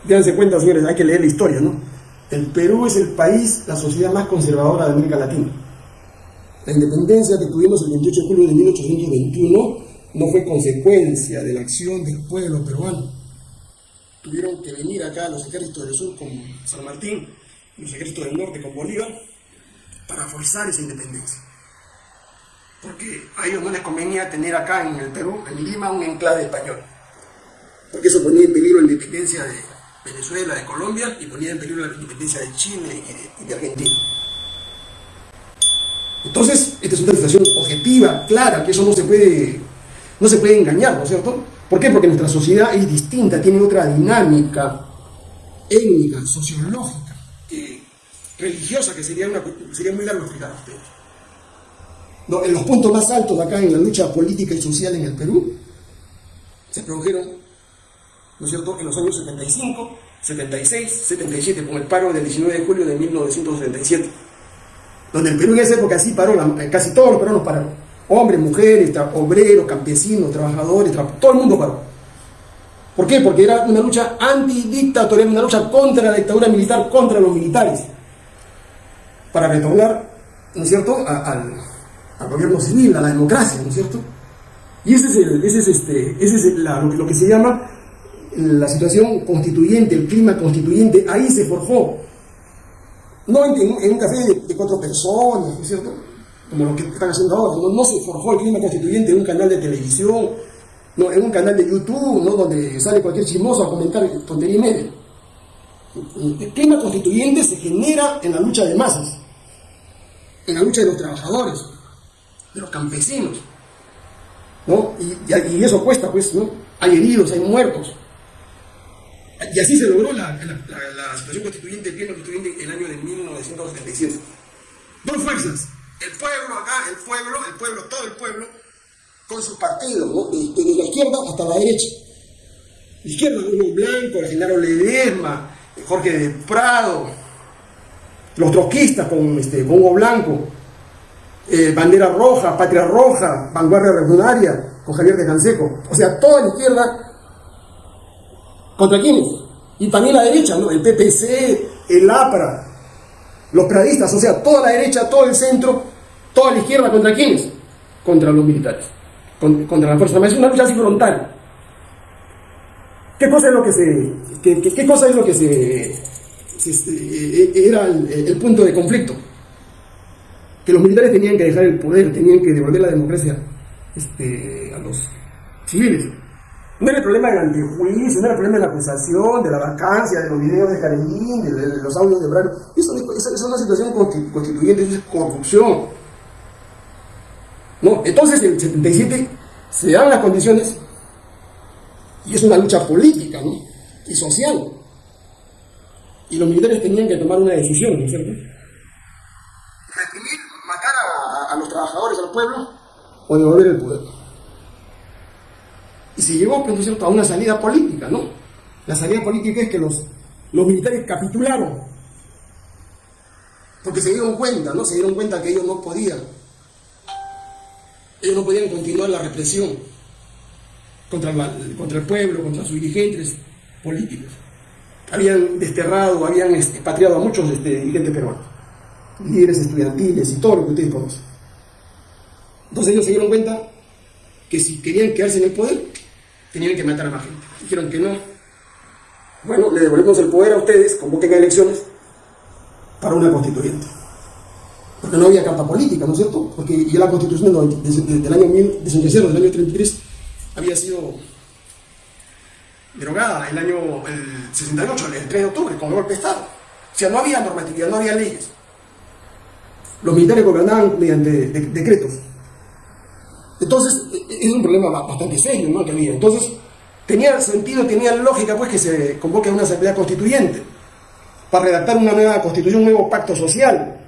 Speaker 1: Déjense cuenta, señores, hay que leer la historia, ¿no? El Perú es el país, la sociedad más conservadora de América Latina. La independencia que tuvimos el 28 de julio de 1821 no fue consecuencia de la acción del pueblo peruano. Tuvieron que venir acá los ejércitos del sur con San Martín los ejércitos del norte con Bolívar para forzar esa independencia. Porque a ellos no les convenía tener acá en el Perú, en Lima, un enclave español. Porque eso ponía en peligro la independencia de, Venezuela, de Colombia y ponía en peligro la independencia de Chile y de, Argentina. Entonces, esta es una situación objetiva, clara, que eso no se puede, no se puede engañar, ¿no es cierto? ¿Por qué? Porque nuestra sociedad es distinta, tiene otra dinámica étnica, sociológica, religiosa, que sería, una, sería muy largo explicar a ustedes. En los puntos más altos de acá en la lucha política y social en el Perú, se produjeron, ¿no es cierto?, en los años 75, 76, 77, con el paro del 19 de julio de 1977, donde el Perú en esa época sí paró, eh, casi todos los peruanos pararon, hombres, mujeres, obreros, campesinos, trabajadores, todo el mundo paró. ¿Por qué? Porque era una lucha antidictatorial, una lucha contra la dictadura militar, contra los militares, para retornar, ¿no es cierto?, al, gobierno civil, a la democracia, ¿no es cierto? Y ese es, ese es, este, ese es lo, que se llama la situación constituyente, el clima constituyente, ahí se forjó. No en, un café de, cuatro personas, ¿no es cierto? Como lo que están haciendo ahora. No, se forjó el clima constituyente en un canal de televisión, no, en un canal de YouTube, ¿no? donde sale cualquier chismoso a comentar tontería y media. El clima constituyente se genera en la lucha de masas, en la lucha de los trabajadores, de los campesinos. ¿no? Y, eso cuesta, pues, ¿no? Hay heridos, hay muertos. Y así se logró la, situación constituyente, el bien constituyente en el año de 1977. Dos fuerzas. El pueblo acá, el pueblo, el pueblo, todo el pueblo, con sus partidos, ¿no? desde, la izquierda hasta la derecha. La izquierda, Hugo Blanco, la Genaro Ledesma, Jorge de Prado, los troquistas con, este, con Hugo Blanco, eh, bandera roja, patria roja, vanguardia revolucionaria, con Javier de Canseco. O sea, toda la izquierda, ¿contra quiénes? Y también la derecha, ¿no? El PPC, el APRA, los pradistas, o sea, toda la derecha, todo el centro, toda la izquierda, ¿contra quiénes? Contra los militares, contra la fuerza armada. Es una lucha así frontal. ¿Qué cosa es lo que se... qué, cosa es lo que se... Este, era el punto de conflicto? que los militares tenían que dejar el poder, tenían que devolver la democracia este, a los civiles. No era el problema del antejuicio, no era el problema de la acusación, de la vacancia, de los videos de Karenin, de, los audios de Brano. Eso, es una situación constituyente, eso es corrupción. No, entonces en el 77 se dan las condiciones y es una lucha política ¿no? y social. Y los militares tenían que tomar una decisión, ¿no es cierto? a, los trabajadores, al pueblo, o devolver el poder. Y se llegó, pues, cierto?, a una salida política, ¿no? La salida política es que los, los militares capitularon, porque se dieron cuenta, ¿no? Se dieron cuenta que ellos no podían, ellos no podían continuar la represión contra, contra el pueblo, contra sus dirigentes políticos. Habían desterrado, habían expatriado a muchos este, dirigentes peruanos líderes estudiantiles y todo lo que ustedes conocen. Entonces ellos se dieron cuenta que si querían quedarse en el poder, tenían que matar a más gente. Dijeron que no. Bueno, le devolvemos el poder a ustedes, convoquen a elecciones para una constituyente. Porque no había carta política, ¿no es cierto? Porque ya la constitución del, año, del año 33, había sido derogada el año el 68, el 3 de octubre, con golpe de Estado. O sea, no había normatividad, no había leyes los militares gobernaban mediante decretos. Entonces, e, e, es un problema bastante serio ¿no? que había. Entonces, tenía sentido, tenía lógica pues que se convoque a una asamblea constituyente para redactar una nueva constitución, un nuevo pacto social,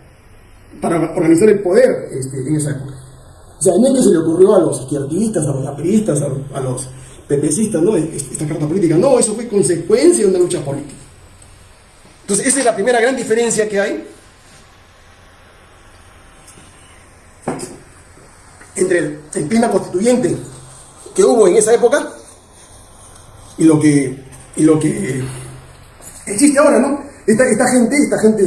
Speaker 1: para organizar el poder este, en esa época. O sea, no es que se le ocurrió a los izquierdistas, a los apristas, a, los pepecistas, ¿no? Esta carta política. No, eso fue consecuencia de una lucha política. Entonces, esa es la primera gran diferencia que hay entre el, clima constituyente que hubo en esa época y lo que, y lo que existe ahora, ¿no? Esta, esta gente, esta gente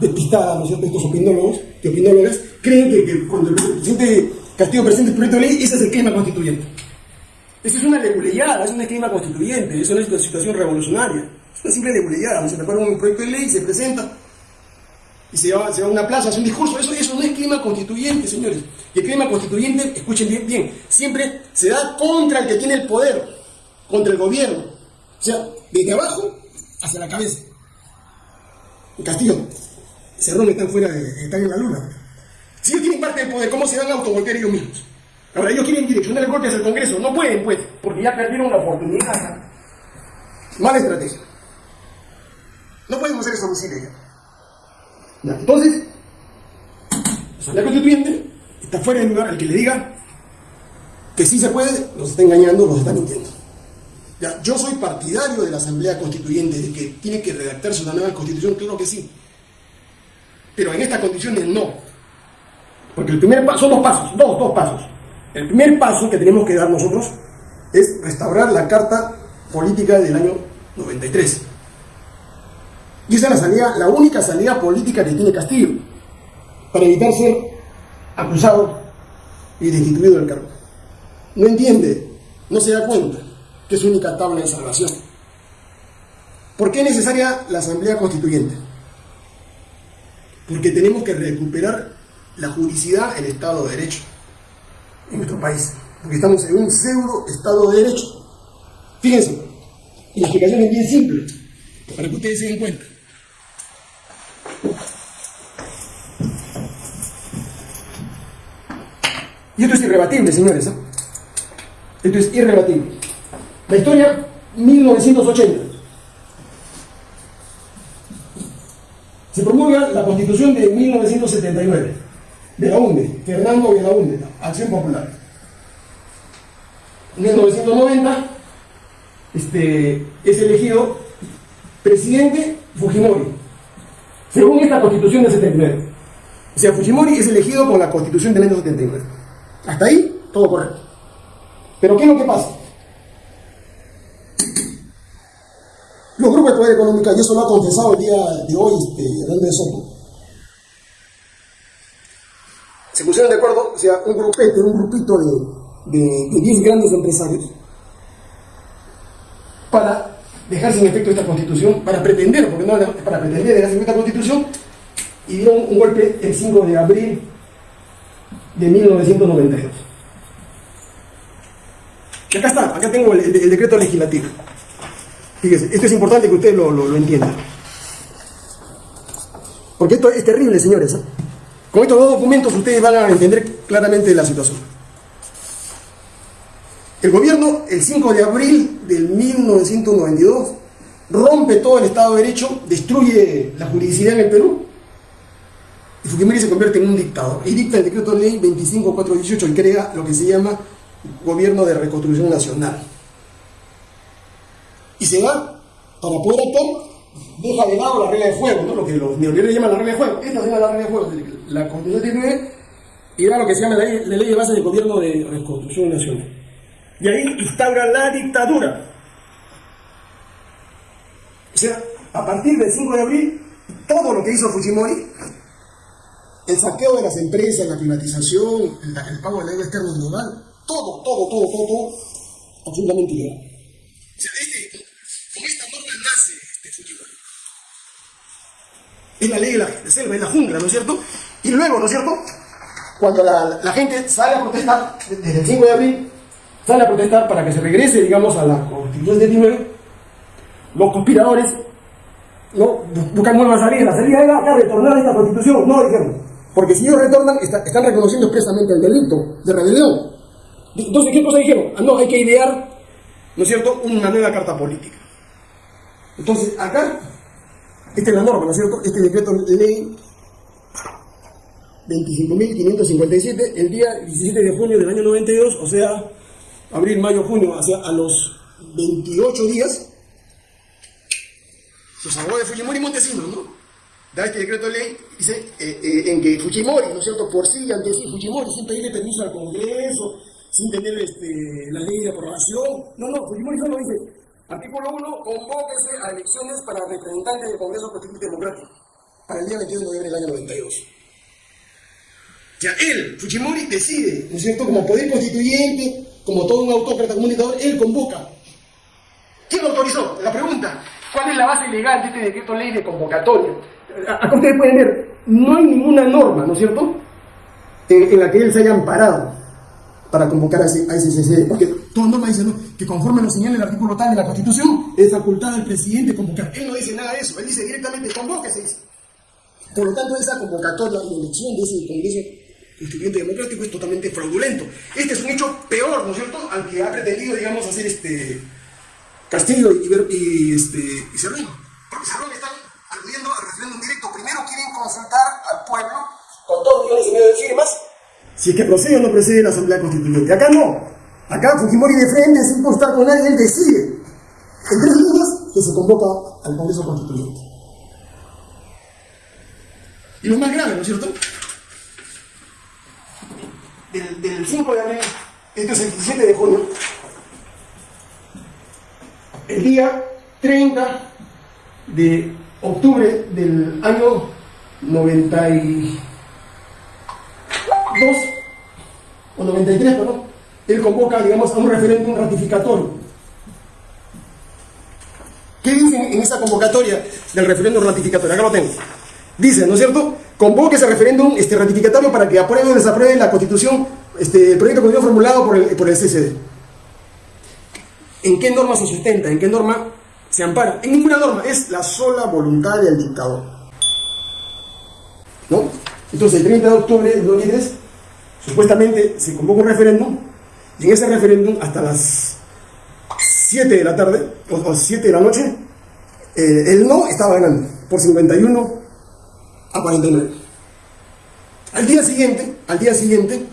Speaker 1: despistada, ¿no es cierto? Estos opinólogos, opinólogas, creen que, cuando el presidente Castillo presenta el proyecto de ley, ese es el clima constituyente. Eso es una leguleyada, es un clima constituyente, eso no es una situación revolucionaria, es una simple leguleyada, se prepara un proyecto de ley, se presenta, y se va, a una plaza, hace un discurso. Eso, eso no es clima constituyente, señores. Y el clima constituyente, escuchen bien, siempre se da contra el que tiene el poder, contra el gobierno. O sea, desde abajo hacia la cabeza. En Castillo, Cerrón están fuera, de, están en la luna. Si ellos tienen parte del poder, ¿cómo se van a autogolpear ellos mismos? Ahora, ellos quieren direccionar el golpe hacia el Congreso. No pueden, pues, porque ya perdieron la oportunidad. Mala estrategia. No podemos hacer eso Entonces, la Asamblea Constituyente está fuera de lugar. El que le diga que sí se puede, los está engañando, los está mintiendo. Yo soy partidario de la Asamblea Constituyente, de que tiene que redactarse una nueva constitución, claro que sí. Pero en estas condiciones no. Porque el primer paso, son dos pasos, dos, dos pasos. El primer paso que tenemos que dar nosotros es restaurar la Carta Política del año 93. Y esa es la salida, la única salida política que tiene Castillo, para evitar ser acusado y destituido del cargo. No entiende, no se da cuenta que es su única tabla de salvación. ¿Por qué es necesaria la Asamblea Constituyente? Porque tenemos que recuperar la juridicidad el Estado de Derecho en nuestro país. Porque estamos en un pseudo Estado de Derecho. Fíjense, y la explicación es bien simple, para que ustedes se den cuenta. Y esto es irrebatible, señores. ¿eh? Esto es irrebatible. La historia, 1980. Se promulga la constitución de 1979, de la UNDE, Fernando de la UNDE, Acción Popular. En 1990 este, es elegido presidente Fujimori, según esta constitución del 79. O sea, Fujimori es elegido con la constitución del año 79. Hasta ahí, todo correcto. Pero ¿qué es lo que pasa? Los grupos de poder económica, y eso lo ha confesado el día de hoy este, de Soto, se pusieron de acuerdo, o sea, un grupete, un grupito de, de, 10 grandes empresarios, dejar sin efecto esta constitución, para pretender, porque no para pretender dejar sin esta constitución, y dieron un golpe el 5 de abril de 1992. Y acá está, acá tengo el, decreto legislativo. Fíjese, esto es importante que ustedes lo, entiendan. Porque esto es terrible, señores. ¿eh? Con estos dos documentos ustedes van a entender claramente la situación. El gobierno, el 5 de abril del 1992, rompe todo el Estado de Derecho, destruye la jurisdicción en el Perú y Fujimori se convierte en un dictador y dicta el decreto de ley 25418 y crea lo que se llama Gobierno de Reconstrucción Nacional. Y se va, para poder actuar, deja de lado la regla de juego, ¿no? lo que los neoliberales llaman la regla de juego. Esta es la regla de juego. La Constitución tiene y era lo que se llama la ley, la ley de base del Gobierno de Reconstrucción Nacional. Y ahí instaura la dictadura. O sea, a partir del 5 de abril, todo lo que hizo Fujimori el saqueo de las empresas, la privatización, el, pago de la deuda externa global, todo, todo, todo, todo, todo, absolutamente ilegal. O sea, este, con esta norma nace este futuro. Es la ley de la selva, es la jungla, ¿no es cierto? Y luego, ¿no es cierto? Cuando la, la gente sale a protestar, desde el 5 de abril, sale a protestar para que se regrese, digamos, a la Constitución 79, los conspiradores no buscan nuevas salidas. La salida era acá retornar a esta Constitución. No, dijeron, porque si ellos retornan, están reconociendo expresamente el delito de rebelión. Entonces, ¿qué cosa dijeron? Ah, no, hay que idear, ¿no es cierto?, una nueva carta política. Entonces, acá, esta es la norma, ¿no es cierto? Este decreto de ley 25.557, el día 17 de junio del año 92, o sea, abril, mayo, junio, hacia a los 28 días, los abogados de Fujimori Montesinos, ¿no? da este decreto de ley, dice, eh, eh, en que Fujimori, ¿no es cierto?, por sí, ante sí, Fujimori, sin pedirle permiso al Congreso, sin tener este, la ley de aprobación, no, no, Fujimori solo dice, artículo 1, convóquese a elecciones para representantes del Congreso Constituyente Democrático, para el día 22 de noviembre del año 92. Ya él, Fujimori, decide, ¿no es cierto?, como poder constituyente, como todo un autócrata comunicador, él convoca. ¿Quién lo autorizó? La pregunta, ¿cuál es la base legal de este decreto ley de convocatoria? acá ustedes pueden ver, no hay ninguna norma, ¿no es cierto?, en, la que él se haya amparado para convocar a ese, a porque toda norma dice ¿no? que conforme lo señala el artículo tal de la Constitución, es facultad del presidente convocar. Él no dice nada de eso, él dice directamente convóquese. Dice. Por lo tanto, esa convocatoria y elección de ese Congreso Constituyente Democrático es totalmente fraudulento. Este es un hecho peor, ¿no es cierto?, al que ha pretendido, digamos, hacer este Castillo y, y, este, y Cerrón. Porque Cerrón está aludiendo al referéndum directo. Primero quieren consultar al pueblo con dos millones y medio de firmas si es que procede o no procede la Asamblea Constituyente. Acá no. Acá Fujimori de frente, sin consultar con nadie, él decide. en tres líneas que se convoca al Congreso Constituyente. Y lo más grave, ¿no es cierto? Del, del 5 de abril, este es el 17 de junio, el día 30 de octubre del año 92 o 93, perdón, él convoca, digamos, a un referéndum ratificatorio. ¿Qué dice en esa convocatoria del referéndum ratificatorio? Acá lo tengo. Dice, ¿no es cierto? Convoca ese referéndum este, ratificatorio para que apruebe o desapruebe la constitución, este, el proyecto de constitución formulado por el, por el CCD. ¿En qué norma se sustenta? ¿En qué norma se ampara? En ninguna norma, es la sola voluntad del dictador. ¿No? Entonces, el 30 de octubre de 2003, supuestamente se convoca un referéndum, y en ese referéndum, hasta las 7 de la tarde, o 7 de la noche, eh, el no estaba ganando, por 51 a 49. Al día siguiente, al día siguiente,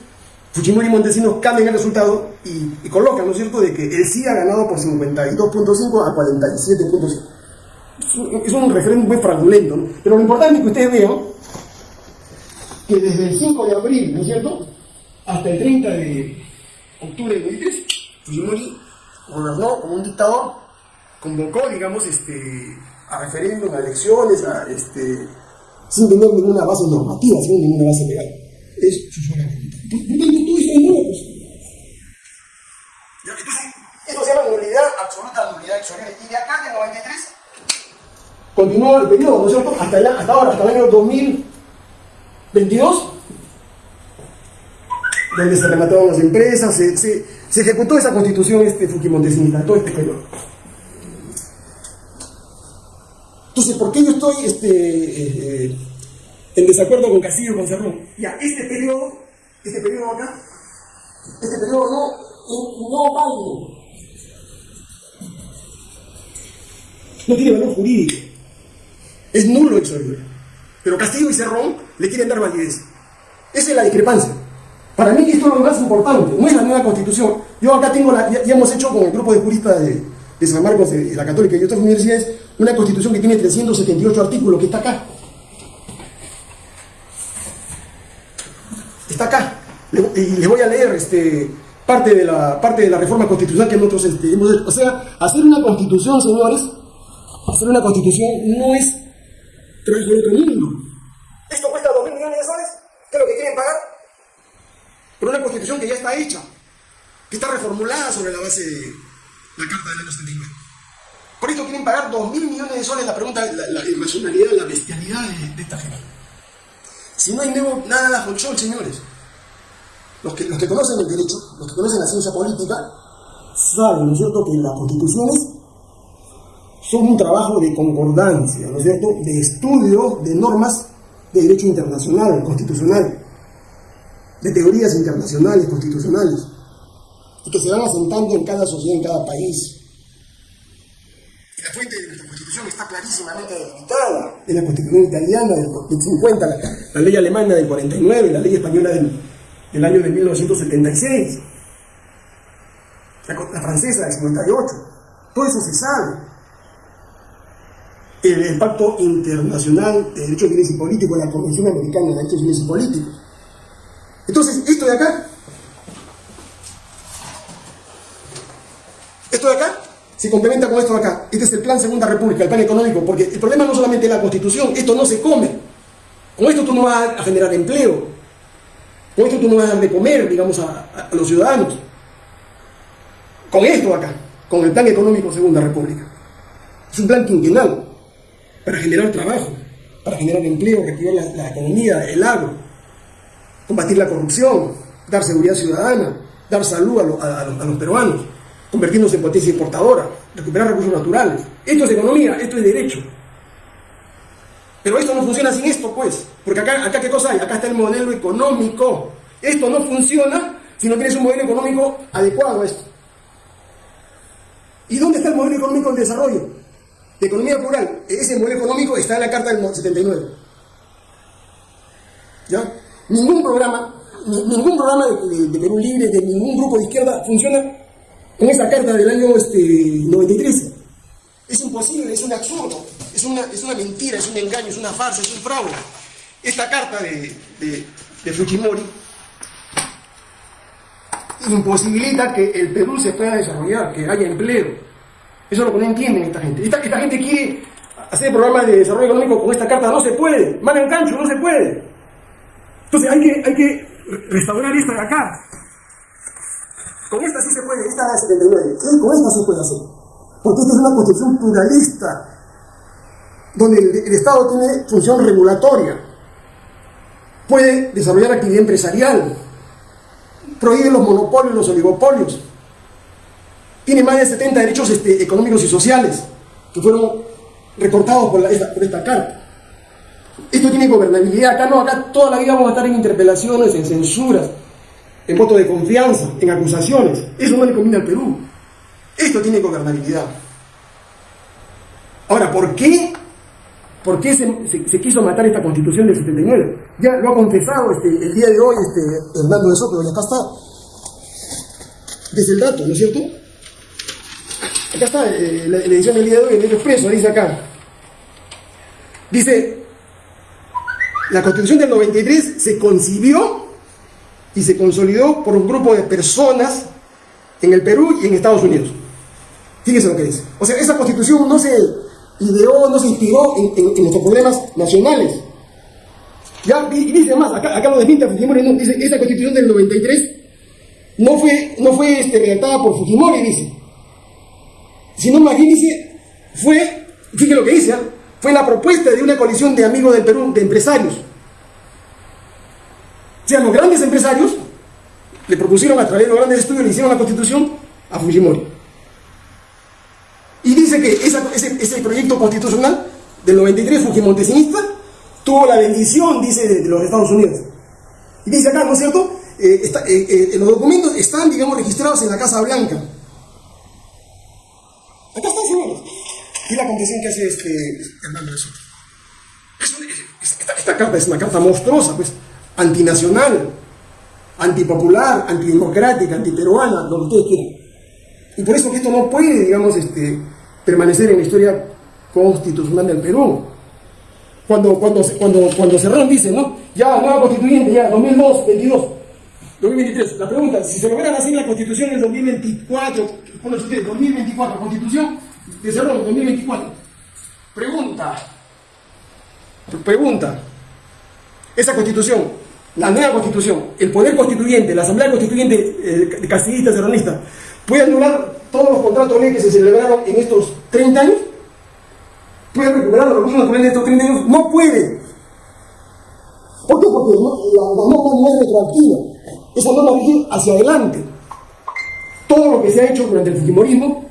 Speaker 1: Fujimori y Montesinos cambian el resultado y, colocan, ¿no es cierto?, de que el sí ha ganado por 52.5 a 47.5. Es un referéndum muy fraudulento, ¿no? Pero lo importante es que ustedes vean que desde el 5 de abril, ¿no es cierto?, hasta el 30 de octubre de 2003, Fujimori gobernó como un dictador, convocó, digamos, este, a referéndum, a elecciones, a, este, sin tener ninguna base normativa, sin ninguna base legal. Es su sola esto se llama nulidad absoluta, nulidad exorbiente. Y de acá, del 93, continuó el periodo, ¿no es cierto? Hasta, hasta ahora, hasta el año 2022, donde se remataron las empresas, se, se, se ejecutó esa constitución este, Fukimontesinita, todo este periodo. Entonces, ¿por qué yo estoy este, eh, eh, en desacuerdo con Castillo y con Cerrón? Ya, este periodo, este periodo acá, este periodo no, no vale. No tiene valor jurídico. Es nulo el Pero Castillo y Cerrón le quieren dar validez. Esa es la discrepancia. Para mí esto es lo más importante, no es la nueva constitución. Yo acá tengo, la, ya, hemos hecho con el grupo de juristas de, de San Marcos, de, la Católica y otras universidades, una constitución que tiene 378 artículos, que está acá. Está acá. Y les voy a leer este, parte, de la, parte de la reforma constitucional que nosotros este, hemos hecho. O sea, hacer una constitución, señores, hacer una constitución no es trabajo de otro mundo. Esto cuesta 2 mil millones de soles. ¿Qué es lo que quieren pagar? Por una constitución que ya está hecha, que está reformulada sobre la base de la Carta del año 79. Por esto quieren pagar 2 mil millones de soles. La pregunta, la, la irracionalidad, la bestialidad de, esta gente. Si no hay nuevo, nada de control, señores. Los que, los que conocen el derecho, los que conocen la ciencia política, saben, ¿no es cierto?, que las constituciones son un trabajo de concordancia, ¿no es cierto?, de estudio de normas de derecho internacional, constitucional, de teorías internacionales, constitucionales, y que se van asentando en cada sociedad, en cada país. Fuente de nuestra constitución está clarísimamente delimitada. Es la constitución italiana del, 50, la, ley alemana del 49, la ley española del, año de 1976, la, francesa del 58. Todo eso se sabe el, Pacto Internacional de Derechos Civiles y Políticos, la Convención Americana de Derechos Civiles y Políticos. Entonces, esto de acá, esto de acá, se complementa con esto acá. Este es el Plan Segunda República, el plan económico, porque el problema no solamente es la Constitución, esto no se come. Con esto tú no vas a generar empleo. Con esto tú no vas a dar de comer, digamos, a, los ciudadanos. Con esto acá, con el Plan Económico Segunda República. Es un plan quinquenal para generar trabajo, para generar empleo, reactivar la, economía, el agro, combatir la corrupción, dar seguridad ciudadana, dar salud a, los peruanos, convertirnos en potencia importadora, recuperar recursos naturales. Esto es economía, esto es derecho. Pero esto no funciona sin esto, pues. Porque acá, acá ¿qué cosa hay? Acá está el modelo económico. Esto no funciona si no tienes un modelo económico adecuado a esto. ¿Y dónde está el modelo económico en desarrollo? de economía plural, ese modelo económico está en la Carta del 79. ¿Ya? Ningún programa, ningún programa de, Perú Libre, de ningún grupo de izquierda funciona en esa carta del año este, 93. Es imposible, es un absurdo, es una, es una mentira, es un engaño, es una farsa, es un fraude. Esta carta de, de, Fujimori imposibilita que el Perú se pueda desarrollar, que haya empleo. Eso es lo que no entienden esta gente. Esta, esta gente quiere hacer programas de desarrollo económico con esta carta, no se puede. Mal en cancho, no se puede. Entonces hay que, hay que restaurar esta de acá. Con esta sí se puede, esta es 79. Con esta se puede hacer. Porque esta es una constitución pluralista, donde el, Estado tiene función regulatoria. Puede desarrollar actividad empresarial, prohíbe los monopolios, los oligopolios. Tiene más de 70 derechos este, económicos y sociales que fueron recortados por, la, esta, por esta carta. Esto tiene gobernabilidad. Acá no, acá toda la vida vamos a estar en interpelaciones, en censuras, en voto de confianza, en acusaciones. Eso no le conviene al Perú. Esto tiene gobernabilidad. Ahora, ¿por qué? ¿Por qué se, quiso matar esta constitución del 79? Ya lo ha confesado este, el día de hoy este, Hernando de Soto, y acá está. Desde el dato, ¿no es cierto? Acá está eh, la, edición del día de hoy, el expreso, dice acá. Dice, la constitución del 93 se concibió y se consolidó por un grupo de personas en el Perú y en Estados Unidos. Fíjense lo que dice. O sea, esa constitución no se ideó, no se inspiró en, en, nuestros problemas nacionales. Ya, y dice más, acá, lo desmiente Fujimori, no, dice, esa constitución del 93 no fue, no fue este, redactada por Fujimori, dice. Sino dice, fue, fíjense lo que dice, ¿eh? fue la propuesta de una coalición de amigos del Perú, de empresarios. O sea, los grandes empresarios le propusieron a través de los grandes estudios, le hicieron la constitución a Fujimori. Y dice que esa, ese, ese, proyecto constitucional del 93 fujimontesinista tuvo la bendición, dice, de, los Estados Unidos. Y dice acá, ¿no es cierto? Eh, eh, eh, los documentos están, digamos, registrados en la Casa Blanca. Acá están, señores. Y la confesión que hace este de Soto. esta, esta carta es una carta monstruosa, pues, antinacional, antipopular, antidemocrática, antiperuana, lo que ustedes quieran. Y por eso que esto no puede, digamos, este, permanecer en la historia constitucional del Perú. Cuando, cuando, cuando, cuando Cerrón dice, ¿no? Ya, nueva constituyente, ya, 2002, 22, 2023. La pregunta, si se lograra hacer la constitución en 2024, ¿cuándo ustedes? 2024, constitución de Cerrón, 2024. Pregunta, pregunta, esa constitución, la nueva constitución, el poder constituyente, la asamblea constituyente eh, castillista, cerronista, ¿puede anular todos los contratos ley que se celebraron en estos 30 años? ¿Puede recuperar los recursos naturales de estos 30 años? No puede. ¿Por qué? Porque la, norma no es retroactiva. Esa norma rige hacia adelante. Todo lo que se ha hecho durante el Fujimorismo,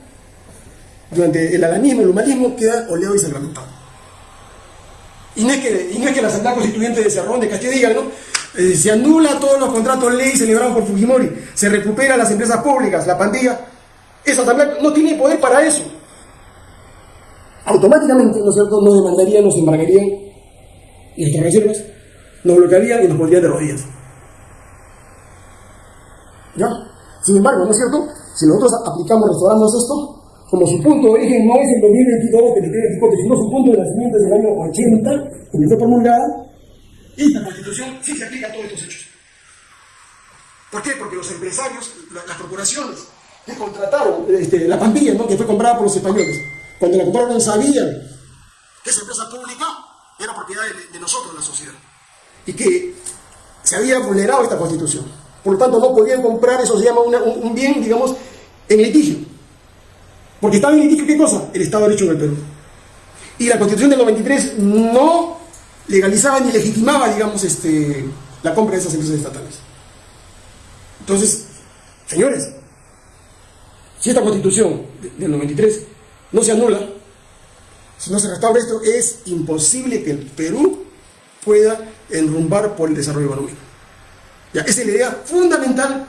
Speaker 1: durante el alanismo, el humanismo, queda oleado y sacramentado. Y no es que, no es que la Asamblea Constituyente de Cerrón de Castilla diga, ¿no? Eh, se anula todos los contratos ley celebrados por Fujimori, se recupera las empresas públicas, la pandilla. Esa Asamblea no tiene poder para eso automáticamente, ¿no es cierto?, nos demandarían, nos embargarían nuestras reservas, nos bloquearían y nos pondrían de rodillas. ¿Ya? Sin embargo, ¿no es cierto? Si nosotros aplicamos, restauramos esto, como su punto de origen no es el 2022, 2024, sino su punto de nacimiento es el año 80, cuando fue promulgada, esta constitución sí se aplica a todos estos hechos. ¿Por qué? Porque los empresarios, las corporaciones que contrataron este, la pandilla, ¿no? que fue comprada por los españoles, cuando la compraron sabían que esa empresa pública era propiedad de, de, nosotros, la sociedad, y que se había vulnerado esta constitución. Por lo tanto, no podían comprar, eso se llama un, bien, digamos, en litigio. Porque estaba en litigio, ¿qué cosa? El Estado de Derecho en el Perú. Y la constitución del 93 no legalizaba ni legitimaba, digamos, este, la compra de esas empresas estatales. Entonces, señores, si esta constitución del 93 no se anula, si no se restaura esto, es imposible que el Perú pueda enrumbar por el desarrollo económico. Ya, esa es la idea fundamental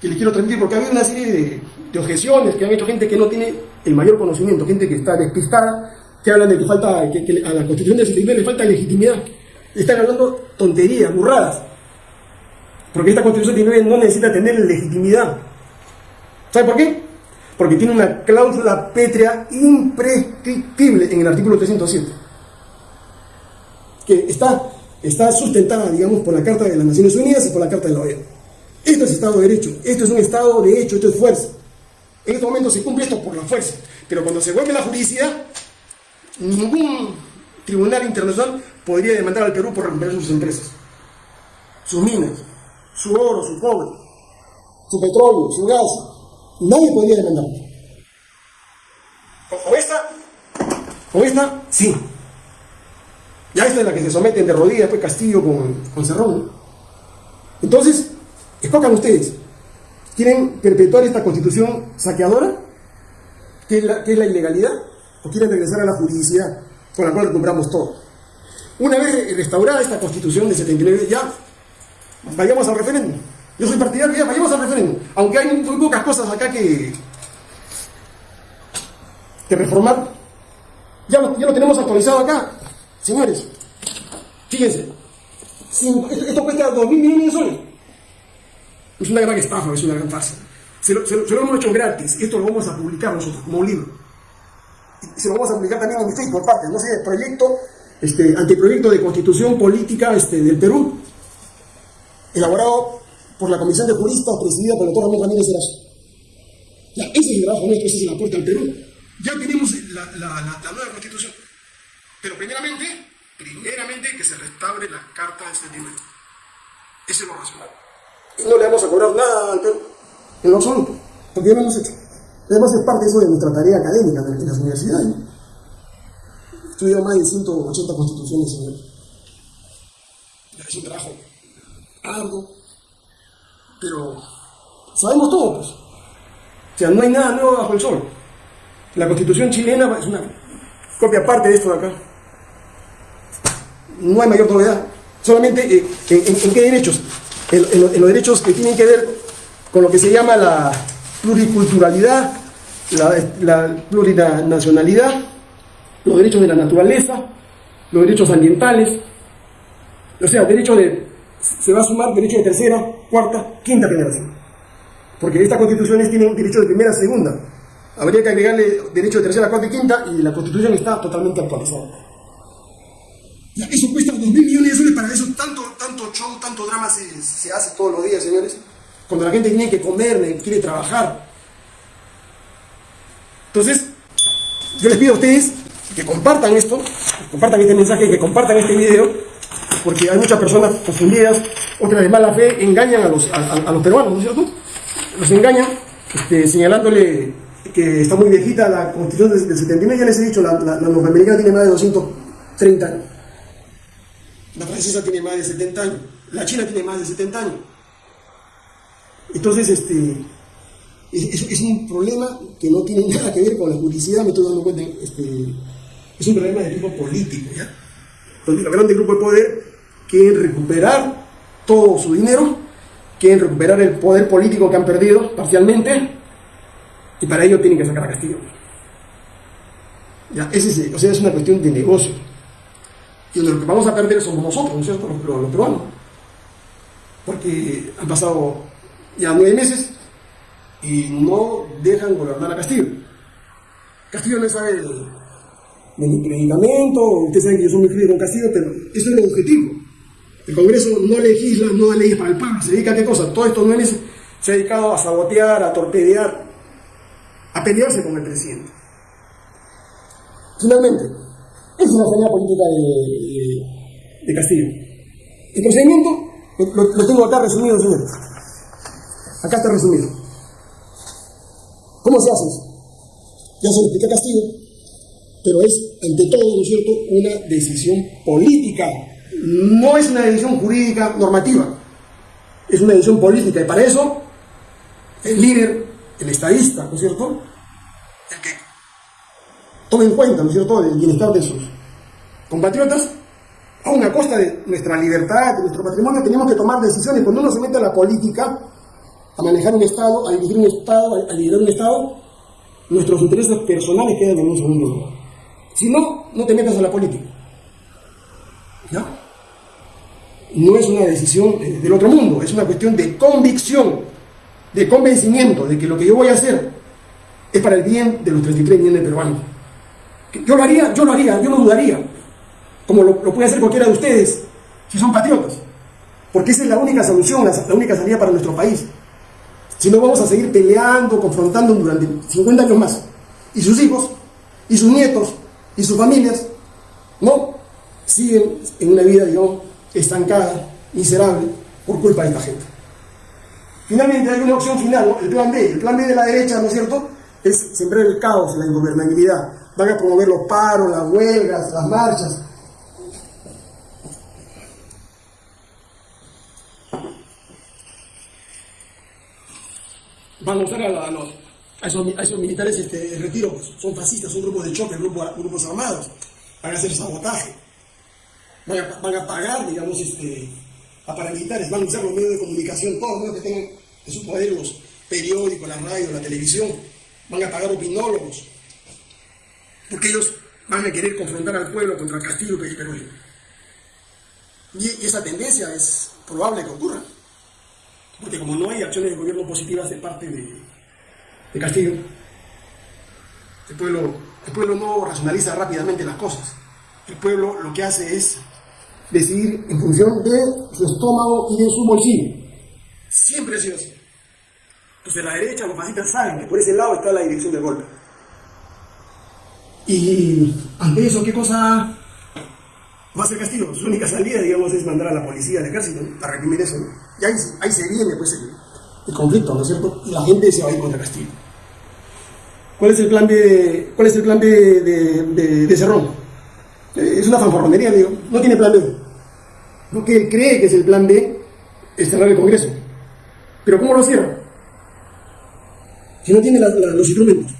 Speaker 1: que les quiero transmitir, porque ha habido una serie de, objeciones que han hecho gente que no tiene el mayor conocimiento, gente que está despistada, que hablan de que falta, que, a la constitución del 79 le falta legitimidad. Están hablando tonterías, burradas. Porque esta constitución del 79 no necesita tener legitimidad. ¿Sabe por qué? porque tiene una cláusula pétrea imprescriptible en el artículo 307, que está, está sustentada, digamos, por la Carta de las Naciones Unidas y por la Carta de la OEA. Esto es Estado de Derecho, esto es un Estado de hecho, esto es fuerza. En este momento se cumple esto por la fuerza, pero cuando se vuelve la juridicidad, ningún tribunal internacional podría demandar al Perú por recuperar sus empresas, sus minas, su oro, su cobre, su petróleo, su gas, Nadie podría demandar. O esta, o esta, sí. Ya esta es la que se someten de rodillas, pues Castillo con, con Cerrón. Entonces, escojan ustedes. ¿Quieren perpetuar esta constitución saqueadora? ¿Qué es la, la ilegalidad? ¿O quieren regresar a la juridicidad con la cual compramos todo? Una vez restaurada esta constitución de 79, ya vayamos al referéndum. Yo soy partidario, ya vayamos al referéndum. Aunque hay muy pocas cosas acá que, que reformar. Ya lo, ya lo tenemos actualizado acá. Señores, fíjense. esto, cuesta 2 mil millones de soles. Es una gran estafa, es una gran farsa. Se lo, se, lo, hemos hecho gratis. Esto lo vamos a publicar nosotros como libro. Y se lo vamos a publicar también en mi por parte. No sé, el proyecto, este, anteproyecto de constitución política este, del Perú, elaborado por la Comisión de Juristas presidida por el doctor Ramón Ramírez Erazo. Ya, ese es el trabajo nuestro, ese es el aporte al Perú. Ya tenemos la, la, la, nueva constitución. Pero primeramente, primeramente que se restaure la carta de sentimiento. Ese es lo racional. No le vamos a cobrar nada al Perú, en lo absoluto, porque ya lo hemos hecho. Además es parte de eso de nuestra tarea académica en las universidades. He estudiado más de 180 constituciones. Es un trabajo arduo, pero sabemos todo, pues. O sea, no hay nada nuevo bajo el sol. La constitución chilena es una copia aparte de esto de acá. No hay mayor novedad. Solamente eh, en, qué derechos. En, los derechos que tienen que ver con lo que se llama la pluriculturalidad, la, la plurinacionalidad, los derechos de la naturaleza, los derechos ambientales, o sea, derechos de se va a sumar derecho de tercera, cuarta, quinta generación. Porque estas constituciones tienen derecho de primera, segunda. Habría que agregarle derecho de tercera, cuarta y quinta y la constitución está totalmente actualizada. Eso cuesta dos mil millones de soles, para eso tanto, tanto show, tanto drama se, se hace todos los días, señores. Cuando la gente tiene que comer, quiere trabajar. Entonces, yo les pido a ustedes que compartan esto, que compartan este mensaje, que compartan este video porque hay muchas personas confundidas, otras de mala fe, engañan a los, a, los peruanos, ¿no es cierto? Los engañan este, señalándole que está muy viejita la constitución del 79, ya les he dicho, la, la, norteamericana tiene más de 230 años, la francesa tiene más de 70 años, la china tiene más de 70 años. Entonces, este, es, es, un problema que no tiene nada que ver con la publicidad, me estoy dando cuenta, este, es un problema de tipo político, ¿ya? Entonces, los grandes grupos de poder quieren recuperar todo su dinero, quieren recuperar el poder político que han perdido parcialmente, y para ello tienen que sacar a Castillo. Ya, ese o sea, es una cuestión de negocio. Y lo que vamos a perder somos nosotros, ¿no es cierto? Los, los peruanos. Porque han pasado ya nueve meses y no dejan gobernar a Castillo. Castillo no sabe de mi predicamento, ustedes saben que yo soy muy frío con Castillo, pero eso es lo objetivo. El Congreso no legisla, no da leyes para el pueblo, se dedica a qué cosa, todo esto no es, se ha dedicado a sabotear, a torpedear, a pelearse con el presidente. Finalmente, esa es la señal política de, de, Castillo. El procedimiento lo, tengo acá resumido, señores. Acá está resumido. ¿Cómo se hace eso? Ya se lo expliqué a Castillo pero es, ante todo, ¿no es cierto?, una decisión política. No es una decisión jurídica normativa, es una decisión política. Y para eso, el líder, el estadista, ¿no es cierto?, el que tome en cuenta, ¿no es cierto?, el bienestar de sus compatriotas, a una costa de nuestra libertad, de nuestro patrimonio, tenemos que tomar decisiones. Cuando uno se mete a la política, a manejar un Estado, a dirigir un Estado, a liderar un Estado, nuestros intereses personales quedan en un segundo lugar. Si no, no te metas a la política. ¿Ya? No es una decisión del otro mundo, es una cuestión de convicción, de convencimiento de que lo que yo voy a hacer es para el bien de los 33 millones de peruanos. Yo lo haría, yo lo haría, yo no dudaría, como lo, puede hacer cualquiera de ustedes, si son patriotas, porque esa es la única solución, la única salida para nuestro país. Si no, vamos a seguir peleando, confrontando durante 50 años más. Y sus hijos, y sus nietos, y sus familias, no siguen en una vida, digamos, estancada, miserable, por culpa de esta gente. Finalmente hay una opción final, el plan B. El plan B de la derecha, ¿no es cierto?, es sembrar el caos, la ingobernabilidad. Van a promover los paros, las huelgas, las marchas. Van a usar a, esos, militares este, en retiro, son fascistas, son grupos de choque, grupos, armados, van a hacer sabotaje, van a, pagar, digamos, este, a paramilitares, van a usar los medios de comunicación, todos los medios que tengan en su poder, los periódicos, la radio, la televisión, van a pagar opinólogos, porque ellos van a querer confrontar al pueblo contra el Castillo y Perú. Y, esa tendencia es probable que ocurra, porque como no hay acciones de gobierno positivas de parte de, Castillo, el pueblo, el pueblo no racionaliza rápidamente las cosas. El pueblo lo que hace es decidir en función de su estómago y de su bolsillo. Siempre ha sido así. Entonces la derecha, los fascistas saben que por ese lado está la dirección del golpe. Y ante eso, ¿qué cosa va a hacer Castillo? Su única salida, digamos, es mandar a la policía, al ejército, para reprimir eso. Y ahí, ahí, se viene pues, el, conflicto, ¿no es cierto? Y la gente se va a ir contra Castillo. ¿Cuál es el plan de, cuál es el plan de, de, Cerrón? Eh, es una fanfarronería, digo. No tiene plan B. Lo que él cree que es el plan B es cerrar el Congreso. Pero ¿cómo lo cierra? Si no tiene los instrumentos.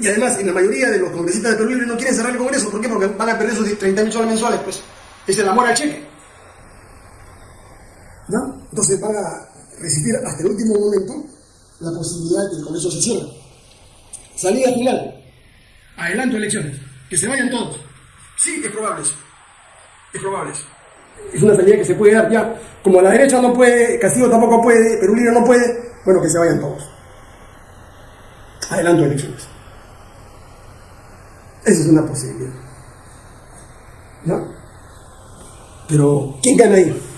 Speaker 1: Y además, en la mayoría de los congresistas de Perú Libre no quieren cerrar el Congreso. ¿Por qué? Porque van a perder sus 30 mil mensuales. Pues es el amor al cheque. ¿No? Entonces van a resistir hasta el último momento la posibilidad de que el Congreso se cierre. Salida final. Adelanto elecciones. Que se vayan todos. Sí, es probable eso. Es probable eso. Es una salida que se puede dar ya. Como la derecha no puede, Castillo tampoco puede, Perú Libre no puede, bueno, que se vayan todos. Adelanto elecciones. Esa es una posibilidad. ¿No? Pero, ¿quién gana ahí?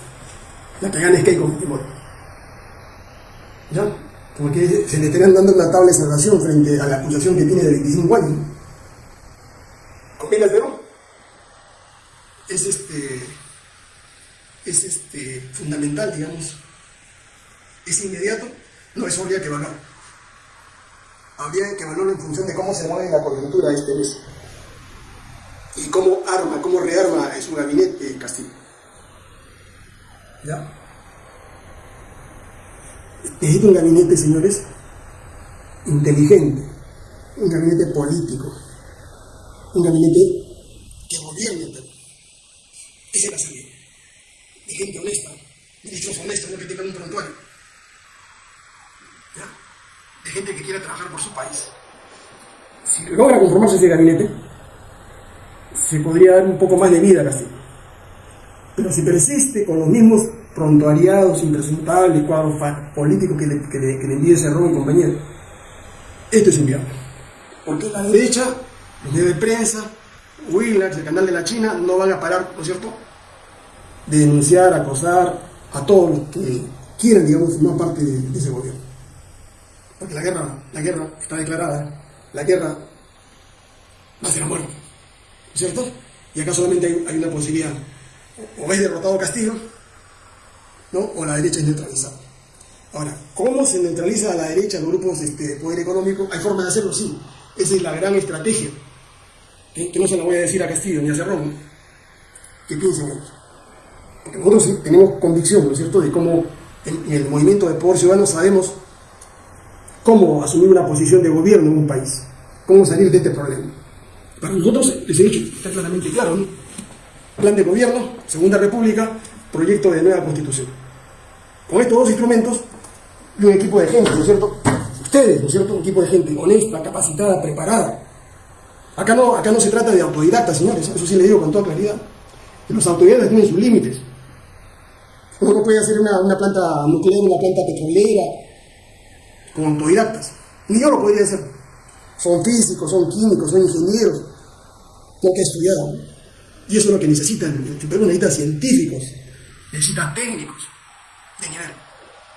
Speaker 1: La que gana es Keiko Fujimori. ¿Ya? Porque se le estarían dando una tabla de salvación frente a la acusación que tiene de 25 años. ¿Conviene Perú? Es este. Es este fundamental, digamos. Es inmediato, no es obvio que ganar habría que evaluarlo en función de cómo se mueve la coyuntura este mes y cómo arma, cómo rearma su gabinete Castillo. ¿Ya? Necesita un gabinete, señores, inteligente, un gabinete político, un gabinete que gobierne Perú. Es la salida. De gente honesta, ministros honestos, no que tengan un prontuario de gente que quiera trabajar por su país. Si logra conformarse ese gabinete, se podría dar un poco más de vida a Castillo. Pero si persiste con los mismos prontuariados, impresentables, cuadros políticos que le, que le, que le envíe Cerrón y compañía, esto es inviable. Porque la derecha, los medios de prensa, Willax, el canal de la China, no van a parar, ¿no es cierto?, de denunciar, acosar a todos los que quieran, digamos, formar parte de ese gobierno porque la guerra, la guerra está declarada, la guerra va a ser a muerte, ¿cierto? Y acá solamente hay, una posibilidad, o es derrotado Castillo, ¿no? o la derecha es neutralizada. Ahora, ¿cómo se neutraliza a la derecha los grupos este, de poder económico? Hay forma de hacerlo, sí. Esa es la gran estrategia, que no se la voy a decir a Castillo ni a Cerrón, que piensen ellos. Porque nosotros tenemos convicción, ¿no es cierto?, de cómo en el movimiento de poder ciudadano sabemos cómo asumir una posición de gobierno en un país, cómo salir de este problema. Para nosotros, les he está claramente claro, ¿no? Plan de gobierno, Segunda República, proyecto de nueva constitución. Con estos dos instrumentos y un equipo de gente, ¿no es cierto? Ustedes, ¿no es cierto? Un equipo de gente honesta, capacitada, preparada. Acá no, acá no se trata de autodidactas, señores, eso sí le digo con toda claridad. Los autodidactas tienen sus límites. Uno no puede hacer una, planta nuclear, una planta petrolera, como autodidactas. Ni yo lo podría hacer. son físicos, son químicos, son ingenieros, lo que estudiado. Y eso es lo que necesitan. El Perú necesita científicos, necesita técnicos de nivel.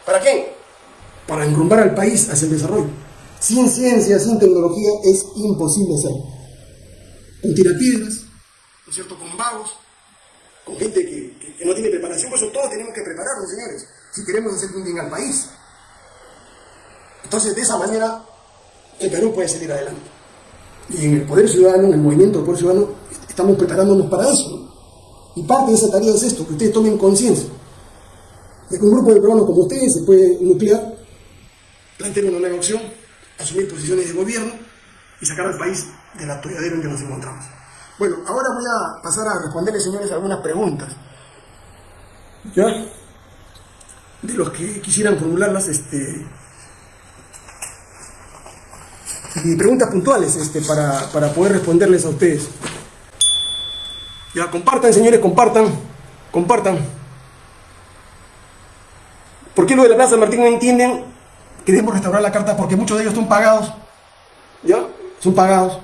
Speaker 1: ¿Para qué? Para enrumbar al país hacia el desarrollo. Sin ciencia, sin tecnología, es imposible hacerlo. Con tirapiedras, ¿no es cierto? Con vagos, con gente que, no tiene preparación, por eso todos tenemos que prepararnos, señores, si queremos hacer un bien al país. Entonces, de esa manera, el Perú puede salir adelante. Y en el Poder Ciudadano, en el movimiento del Poder Ciudadano, estamos preparándonos para eso. Y parte de esa tarea es esto, que ustedes tomen conciencia de que un grupo de peruanos como ustedes se puede nuclear, plantear una nueva opción, asumir posiciones de gobierno y sacar al país del atolladero en que nos encontramos. Bueno, ahora voy a pasar a responderles, señores, algunas preguntas. ¿Ya? De los que quisieran formularlas, este, y preguntas puntuales este, para, para poder responderles a ustedes. Ya, compartan, señores, compartan, compartan. ¿Por qué lo de la Plaza Martín no entienden que debemos restaurar la carta? Porque muchos de ellos son pagados, ¿ya? Son pagados,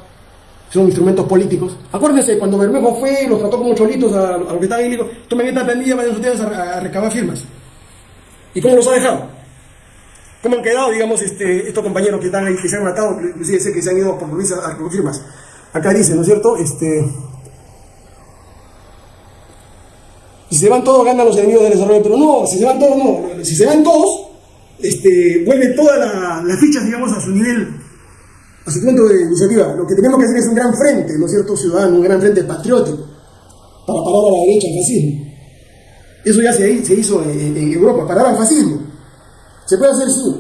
Speaker 1: son instrumentos políticos. Acuérdense, cuando Bermejo fue, los trató como cholitos a, a los que estaban dijo, tomen esta pandilla, vayan ustedes a, a recabar firmas. ¿Y cómo los ha dejado? ¿Cómo han quedado, digamos, este, estos compañeros que están ahí, que se han matado, inclusive sé que se han ido por Luis a firmas? Acá dice, ¿no es cierto? Este, si se van todos, ganan los enemigos del desarrollo, pero no, si se van todos, no. Si se van todos, este, vuelven todas las fichas, digamos, a su nivel, a su punto de iniciativa. Lo que tenemos que hacer es un gran frente, ¿no es cierto, ciudadano? Un gran frente patriótico para parar a la derecha el fascismo. Eso ya se, hizo en, Europa, parar al fascismo. Se puede hacer, sí,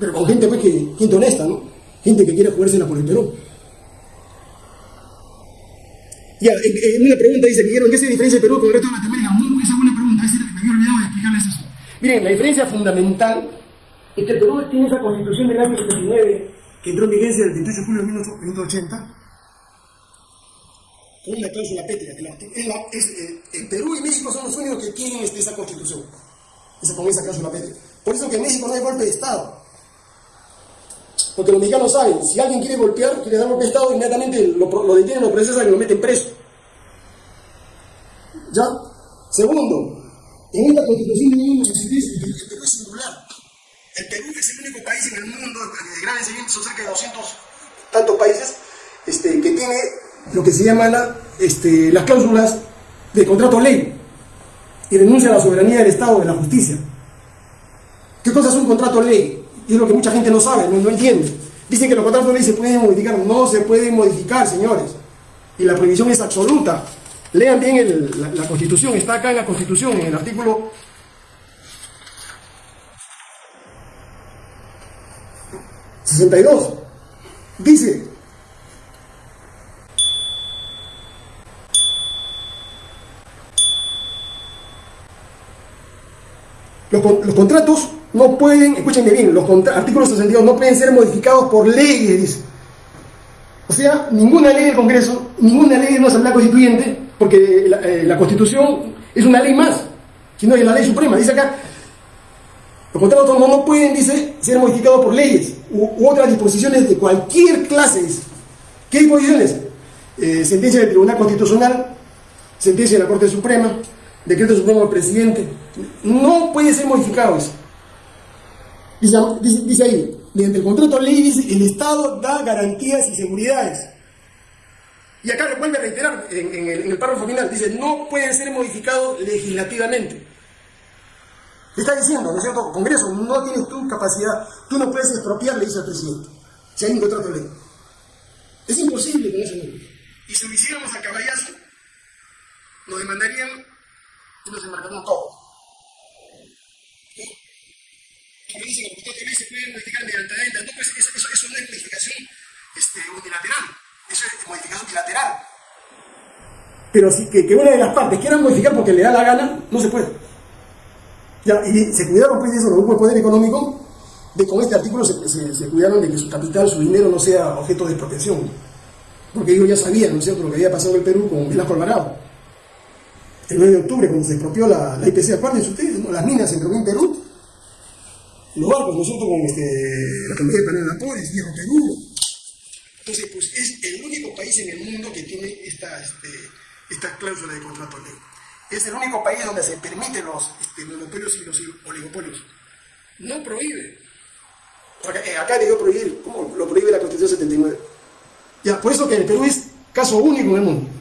Speaker 1: pero con gente, pues, que, gente honesta, ¿no? Gente que quiere jugársela por el Perú. Ya, en, una pregunta dice, Guillermo, ¿qué se diferencia Perú con el resto de Latinoamérica? Muy, esa es buena pregunta, es me había olvidado de explicarles eso. Miren, la diferencia fundamental es que Perú tiene esa constitución del año 79 que entró en vigencia el 28 de julio de 1980 con una cláusula pétrea. Es la, es, eh, el Perú y México son los únicos que tienen este, esa constitución, esa, con esa cláusula pétrea. Por eso que en México no hay golpe de Estado. Porque los mexicanos saben, si alguien quiere golpear, quiere dar golpe de Estado, inmediatamente lo, detienen, lo procesan y lo meten preso. ¿Ya? Segundo, en esta constitución de 1963 el Perú es singular. El Perú es el único país en el mundo, de gran enseñamiento, son cerca de 200 tantos países, este, que tiene lo que se llama la, este, las cláusulas de contrato ley y denuncia la soberanía del Estado, de la justicia. ¿Qué cosa es un contrato ley? Y es lo que mucha gente no sabe, no, entiende. Dicen que los contratos ley se pueden modificar. No se pueden modificar, señores. Y la prohibición es absoluta. Lean bien la, Constitución, está acá en la Constitución, en el artículo 62. Dice, los contratos no pueden, escúchenme bien, los artículos 62 no pueden ser modificados por leyes. O sea, ninguna ley del Congreso, ninguna ley de una Asamblea Constituyente, porque la, eh, Constitución es una ley más, sino es la ley suprema. Dice acá, los contratos no, pueden, dice, ser modificados por leyes u, otras disposiciones de cualquier clase. ¿Qué disposiciones? Eh, sentencia del Tribunal Constitucional, sentencia de la Corte Suprema, decreto supremo del presidente. No puede ser modificado eso. Dice, ahí, mediante el contrato ley el Estado da garantías y seguridades. Y acá vuelve a reiterar en, el, párrafo final, dice, no pueden ser modificados legislativamente. está diciendo, ¿no es cierto? Congreso, no tienes tu capacidad, tú no puedes expropiar, le dice al presidente, si hay un contrato ley. Es imposible con eso. Y si lo hiciéramos a caballazo, nos demandarían y nos embarcarían todos como dice el doctor se puede modificar mediante no, pues eso, eso, es modificación este, unilateral, eso es modificación bilateral. Pero si que, que, una de las partes quiera modificar porque le da la gana, no se puede. Ya, y se cuidaron pues de eso los grupos de poder económico, de con este artículo se, se, cuidaron de que su capital, su dinero no sea objeto de expropiación. Porque ellos ya sabían, ¿no es cierto?, lo que había pasado en el Perú con Velasco Alvarado. El 9 de octubre, cuando se expropió la, la IPC, acuérdense ustedes, ¿no? las minas se expropió en Perú, los barcos, nosotros con este, la compañía de de vapores, Hierro Perú, Entonces, pues es el único país en el mundo que tiene esta, este, esta cláusula de contrato ley. Es el único país donde se permiten los este, monopolios y los oligopolios. No prohíbe. Porque eh, acá debió prohibir, ¿cómo lo prohíbe la Constitución 79? Ya, por eso que el Perú es caso único en el mundo.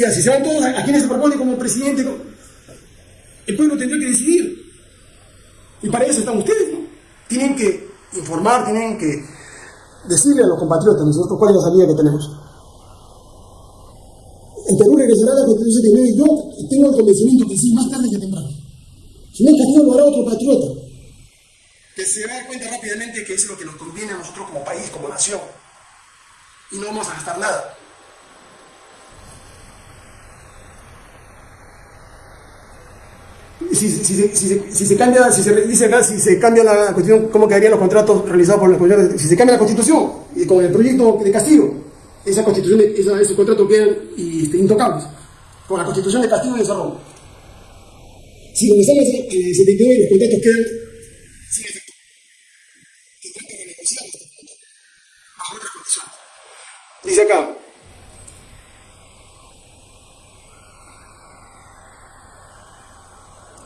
Speaker 1: Y así se van todos, ¿a quiénes se propone como presidente? El pueblo tendrá que decidir. Y para eso están ustedes, ¿no? Tienen que informar, tienen que decirle a los compatriotas nosotros cuál es la salida que tenemos. En Perú regresará la Constitución y yo tengo el convencimiento que sí, más tarde que temprano. Si no, Castillo lo hará otro patriota. Que se va a dar cuenta rápidamente que eso es lo que nos conviene a nosotros como país, como nación. Y no vamos a gastar nada. Si, si, si, se cambia, si se dice acá, si se cambia la constitución, ¿cómo quedarían los contratos realizados por la Si se cambia la constitución y con el proyecto de Castillo, esa constitución, esos contratos quedan este, intocables. Con la constitución de Castillo y Desarrollo. Si donde están eh, 79 los contratos quedan sin efecto. Que trata de negociar estos contratos bajo otras condiciones. Dice acá.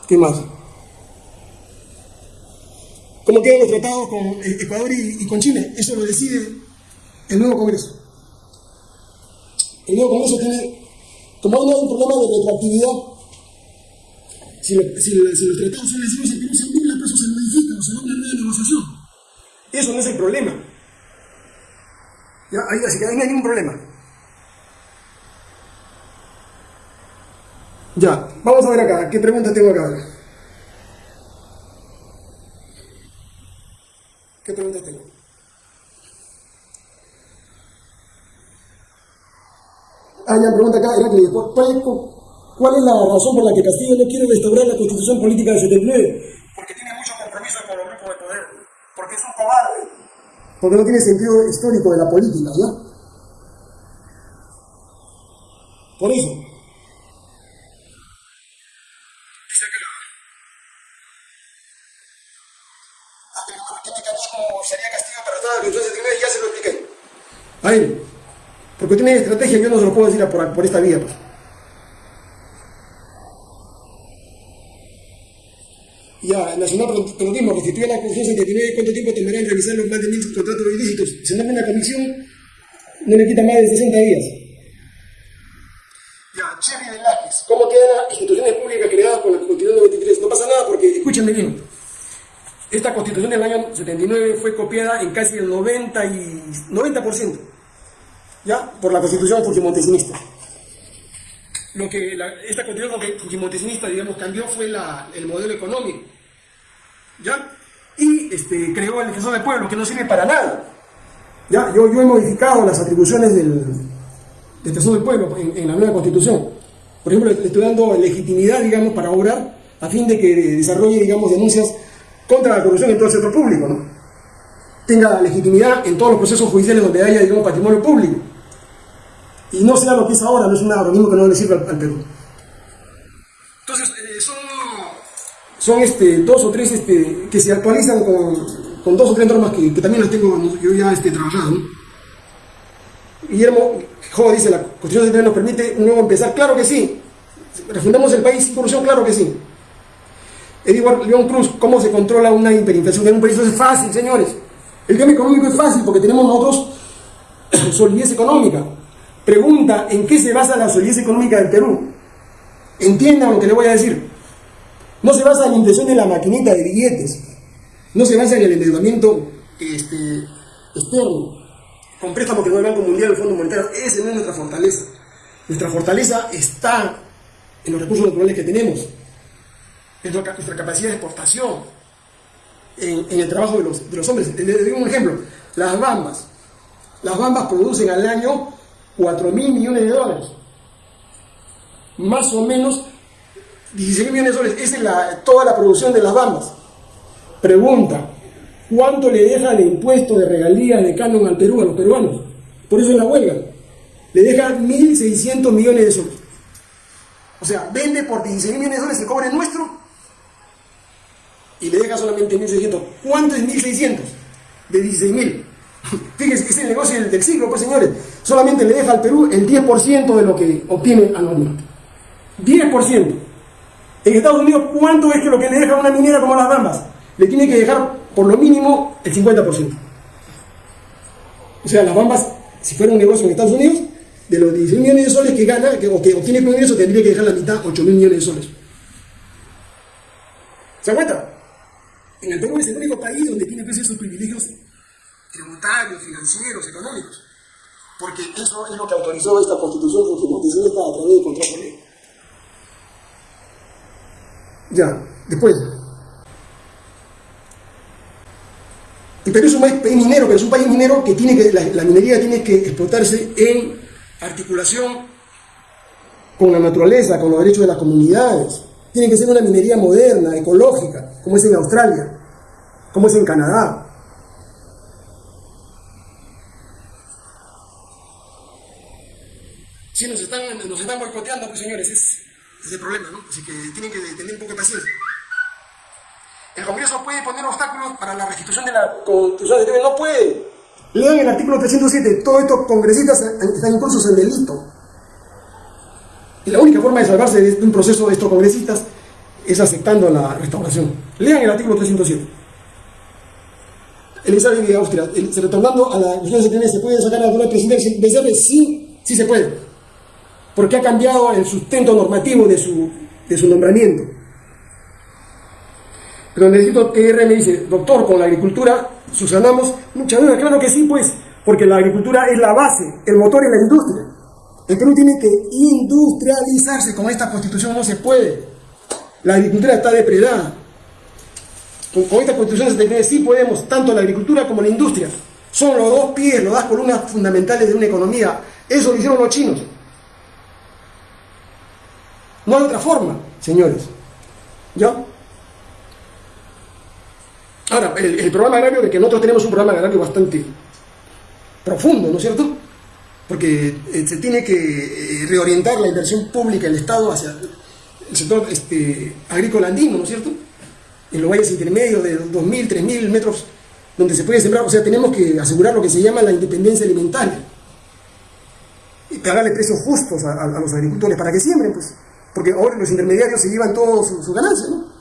Speaker 1: ¿Qué más? ¿Cómo quedan los tratados con Ecuador y, con Chile? Eso lo decide el nuevo Congreso. El nuevo Congreso tiene, como no hay un problema de retroactividad, si, lo, si, si, los tratados son lesivos, el Perú se eso se modifica, o se una nueva negociación. Eso no es el problema. ¿Ya? Así que ahí no hay ningún problema. Ya, vamos a ver acá, ¿qué pregunta tengo acá? ¿Qué pregunta tengo? Ah, ya, pregunta acá, Heracles, ¿cuál, ¿cuál es la razón por la que Castillo no quiere restaurar la constitución política del 79? Porque tiene mucho compromiso con los grupos de poder, porque es un cobarde, porque no tiene sentido histórico de la política, ¿ya? Por eso. ¿Qué mecanismo sería Castillo para restaurar la constitución del 79? Ya se lo expliqué. Ahí. Porque tiene estrategia, yo no se lo puedo decir por, por esta vía. Pues. Ya, Nacional Peronismo restituye la Constitución 79, ¿cuánto tiempo tomará en revisar los más de mil contratos ilícitos? Si no hay una comisión, no le quita más de 60 días. Ya, Chevy Velázquez, ¿cómo quedan las instituciones públicas creadas con la Constitución 93? No pasa nada porque, escúchenme bien, esta Constitución del año 79 fue copiada en casi el 90%. Y, 90% ¿ya? por la constitución fujimontesinista. Lo que la, esta constitución fujimontesinista, digamos, cambió fue la, el modelo económico, ¿ya? Y este, creó el defensor del pueblo, que no sirve para nada. ¿ya? Yo, yo he modificado las atribuciones del, defensor del pueblo en, en, la nueva constitución. Por ejemplo, le estoy dando legitimidad, digamos, para obrar, a fin de que desarrolle, digamos, denuncias contra la corrupción en todo el sector público, ¿no? Tenga legitimidad en todos los procesos judiciales donde haya, digamos, patrimonio público y no sea lo que es ahora, no es un agronismo que no le sirve al, al Perú. Entonces, eh, son, son este, dos o tres este, que se actualizan con, con, dos o tres normas que, que también las tengo yo ya este, trabajado. ¿no? Guillermo Jo dice, la Constitución de nos permite un nuevo empezar. Claro que sí. Refundamos el país sin corrupción, claro que sí. Edward León Cruz, ¿cómo se controla una hiperinflación en un país? Eso es fácil, señores. El tema económico es fácil porque tenemos nosotros <clears throat> solidez económica. Pregunta, ¿en qué se basa la solidez económica del Perú? Entiendan lo que le voy a decir. No se basa en la impresión de la maquinita de billetes. No se basa en el endeudamiento este, externo. Con préstamos que no el Banco Mundial, el Fondo Monetario. Esa no es nuestra fortaleza. Nuestra fortaleza está en los recursos naturales que tenemos. Nuestra capacidad de exportación. En, el trabajo de los, de los hombres. Les doy un ejemplo. Las bambas. Las bambas producen al año 4 mil millones de dólares. Más o menos 16 millones de dólares. Esa es la, toda la producción de las bandas. Pregunta, ¿cuánto le deja de impuesto de regalías de canon al Perú, a los peruanos? Por eso es la huelga. Le deja 1.600 millones de soles. O sea, vende por 16 millones de dólares el cobre nuestro y le deja solamente 1.600. ¿Cuánto es 1.600? De 16.000. <laughs> Fíjense que es el negocio del, del pues señores. Solamente le deja al Perú el 10% de lo que obtiene anualmente. 10%. En Estados Unidos, ¿cuánto es que lo que le deja una minera como las Bambas? Le tiene que dejar por lo mínimo el 50%. O sea, las Bambas, si fuera un negocio en Estados Unidos, de los 16 millones de soles que gana que, o que obtiene con eso, tendría que dejar la mitad, 8 mil millones de soles. ¿Se cuenta? En el Perú es el único país donde tiene pues, esos privilegios tributarios, financieros, económicos. Porque eso es lo que autorizó esta constitución funcionalista a través de contrato ley. Ya, después. El Perú es un país minero, pero es un país minero que tiene que, la minería tiene que explotarse en articulación con la naturaleza, con los derechos de las comunidades. Tiene que ser una minería moderna, ecológica, como es en Australia, como es en Canadá. Sí, nos están, nos están boicoteando, pues señores, es, es el problema, ¿no? Así que tienen que tener un poco de paciencia. El Congreso puede poner obstáculos para la restitución de la Constitución de no puede. Lean el artículo 307, todos estos congresistas están incluso en delito. Y la única forma de salvarse de un proceso de estos congresistas es aceptando la restauración. Lean el artículo 307. Elizabeth de Austria, retornando a la cuestión de ¿se puede sacar a la presidencia de Sí, sí se puede. Porque ha cambiado el sustento normativo de su, de su nombramiento. Pero necesito que R me dice, doctor, con la agricultura susanamos mucha duda. Claro que sí, pues, porque la agricultura es la base, el motor es la industria. El Perú tiene que industrializarse, con esta constitución no se puede. La agricultura está depredada. Con, esta constitución se sí podemos, tanto la agricultura como la industria. Son los dos pies, las dos columnas fundamentales de una economía. Eso lo hicieron los chinos. No hay otra forma, señores. ¿Ya? Ahora, el, programa agrario, de que nosotros tenemos un programa agrario bastante profundo, ¿no es cierto? Porque eh, se tiene que eh, reorientar la inversión pública del Estado hacia el sector este, agrícola andino, ¿no es cierto? En los valles intermedios de 2.000, 3.000 metros donde se puede sembrar, o sea, tenemos que asegurar lo que se llama la independencia alimentaria y pagarle precios justos a, los agricultores para que siembren, pues, porque ahora los intermediarios se llevan todos su, su ganancia, ¿no?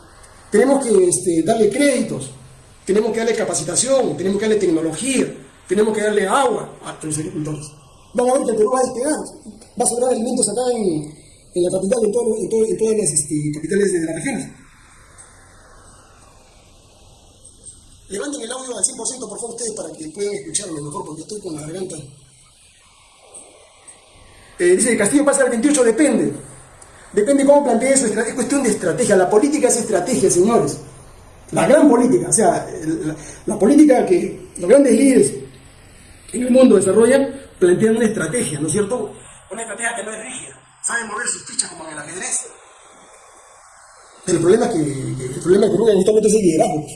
Speaker 1: Tenemos que este, darle créditos, tenemos que darle capacitación, tenemos que darle tecnología, tenemos que darle agua a los agricultores. Van a ver que el Perú va a despegar, va a sobrar alimentos acá en, en la capital, en, todo, en, todo, en todas las este, capitales de la región. Levanten el audio al 100% por favor ustedes para que puedan escucharlo mejor porque estoy con la garganta. Eh, dice, Castillo pasa al 28, depende. Depende cómo plantee eso, es cuestión de estrategia. La política es estrategia, señores la gran política, o sea, la, política que los grandes líderes en el mundo desarrollan, plantean una estrategia, ¿no es cierto? Una estrategia que no es rígida, saben mover sus fichas como en el ajedrez. Pero el problema es que, el problema que en este momento es el liderazgo.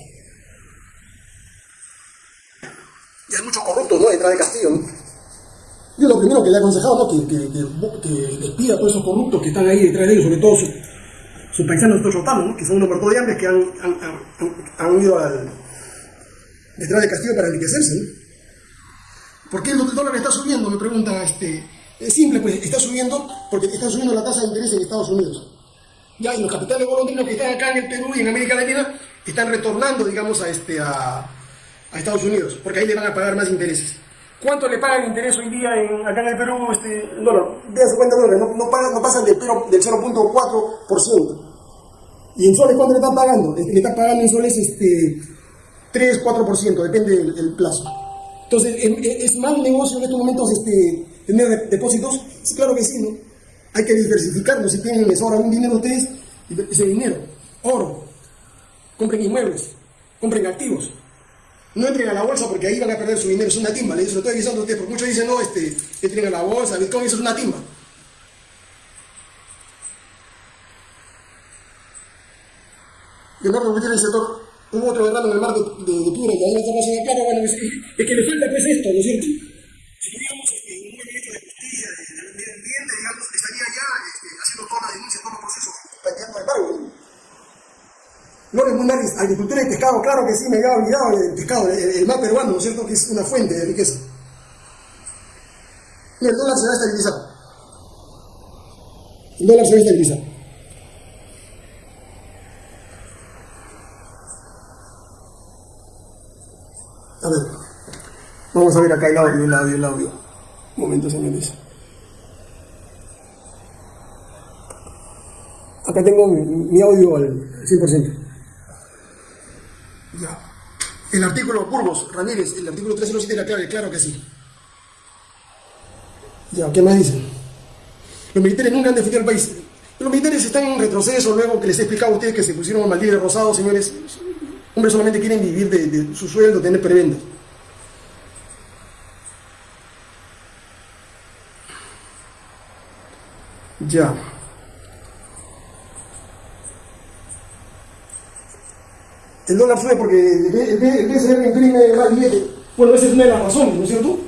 Speaker 1: Y hay muchos corruptos, ¿no? Detrás de Castillo, ¿no? Yo lo primero que le he aconsejado, ¿no? Que, que, que, despida a todos esos corruptos que están ahí detrás de ellos, sobre todo sus paisanos tochotanos, que son unos muertos de hambre que han, han, han, ido al, detrás de Castillo para enriquecerse. ¿no? ¿Por qué el dólar está subiendo? Me pregunta este. Es simple, pues está subiendo porque está subiendo la tasa de interés en Estados Unidos. Ya, y los capitales golondrinos que están acá en el Perú y en América Latina están retornando, digamos, a, este, a, a Estados Unidos, porque ahí le van a pagar más intereses. ¿Cuánto le pagan interés hoy día en, acá en el Perú? Este, dólar, de 50 dólares, no, no, pagan, no pasan del, del 0.4%. ¿Y en soles cuánto le están pagando? Le están pagando en soles este, 3, 4%, depende del, plazo. Entonces, ¿es mal negocio en estos momentos este, tener depósitos? Sí, claro que sí, ¿no? Hay que diversificarlo. Si tienen, les sobra un dinero ustedes, ese dinero, oro, compren inmuebles, compren activos. No entren a la bolsa porque ahí van a perder su dinero, es una timba. Le estoy avisando a ustedes, porque muchos dicen, no, este, entren a la bolsa, Bitcoin, eso es una timba. Leonardo Gutiérrez el sector, hubo otro derrame en el mar de, de, de Piura y ahí estamos en el plano, bueno, es, es, que le falta pues esto, ¿no es cierto? Si queríamos este, un ministro de justicia, de, de ambiente, digamos, estaría ya este, haciendo toda la denuncia, todo el proceso, planteando embargo. Lores Mundaris, agricultura y pescado, claro que sí, me había olvidado el pescado, el, el mar peruano, ¿no es cierto? Que es una fuente de riqueza. Y el dólar se va a estabilizar. El dólar se va a estabilizar. A ver, vamos a ver acá el audio, el audio, el audio. Un momento, señores. Acá tengo mi, mi audio al 100%. Ya. El artículo Burgos, Ramírez, el artículo 307 era claro, claro que sí. Ya, ¿qué más dice? Los militares nunca han defendido el país. Los militares están en retroceso, luego que les he explicado a ustedes que se pusieron mal de rosado, señores. Hombres solamente quieren vivir de, de su sueldo, tener prebendas. Ya. El dólar sube porque el BCR imprime más billete. Bueno, esa es una de las razones, ¿no es cierto?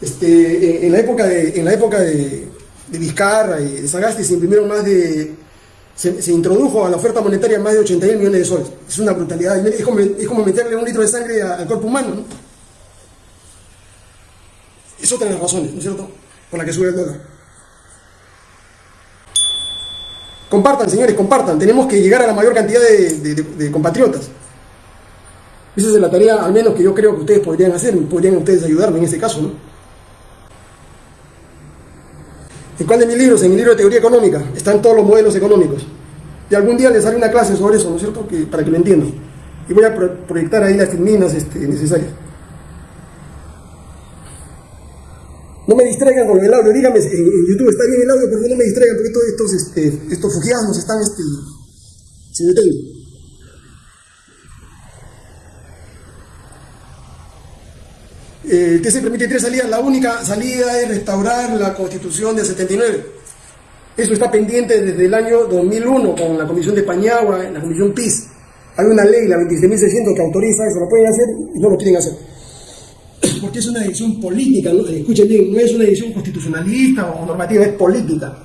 Speaker 1: Este, en la época de, en la época de, de Vizcarra y de Sagasti se imprimieron más de. Se, se, introdujo a la oferta monetaria más de 80 millones de soles. Es una brutalidad. Es como, es como meterle un litro de sangre al cuerpo humano. ¿no? Es otra de las razones, ¿no es cierto? Por la que sube el dólar. Compartan, señores, compartan. Tenemos que llegar a la mayor cantidad de, de, de compatriotas. Esa es la tarea, al menos que yo creo que ustedes podrían hacer, podrían ustedes ayudarme en este caso, ¿no? ¿En cuál de mis libros? En mi libro de teoría económica, están todos los modelos económicos. Y algún día les haré una clase sobre eso, ¿no es cierto? Que, para que lo entiendan. Y voy a pro proyectar ahí las filminas este, necesarias. No me distraigan con el audio, díganme, en, YouTube está bien el audio, pero no me distraigan porque todos estos, este, estos están este, sin detengo. El TC permite tres salidas, la única salida es restaurar la constitución del 79. Eso está pendiente desde el año 2001 con la comisión de Pañagua, la comisión PIS. Hay una ley, la 26.600, que autoriza eso, lo pueden hacer y no lo quieren hacer. <coughs> Porque es una decisión política, ¿no? escuchen bien, no es una decisión constitucionalista o normativa, es política.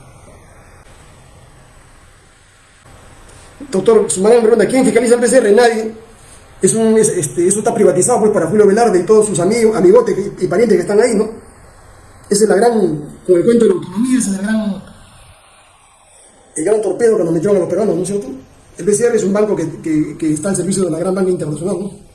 Speaker 1: Doctor Sumarán me pregunta, ¿quién fiscaliza el PCR? Nadie. Es es, este, eso está privatizado pues para Julio Velarde y todos sus amigos, amigotes y, parientes que están ahí, ¿no? Esa es la gran, con el cuento de la autonomía, ese es el gran, el gran torpedo que nos metieron a los peruanos, ¿no es cierto? El BCR es un banco que, está al servicio de la gran banca internacional, ¿no?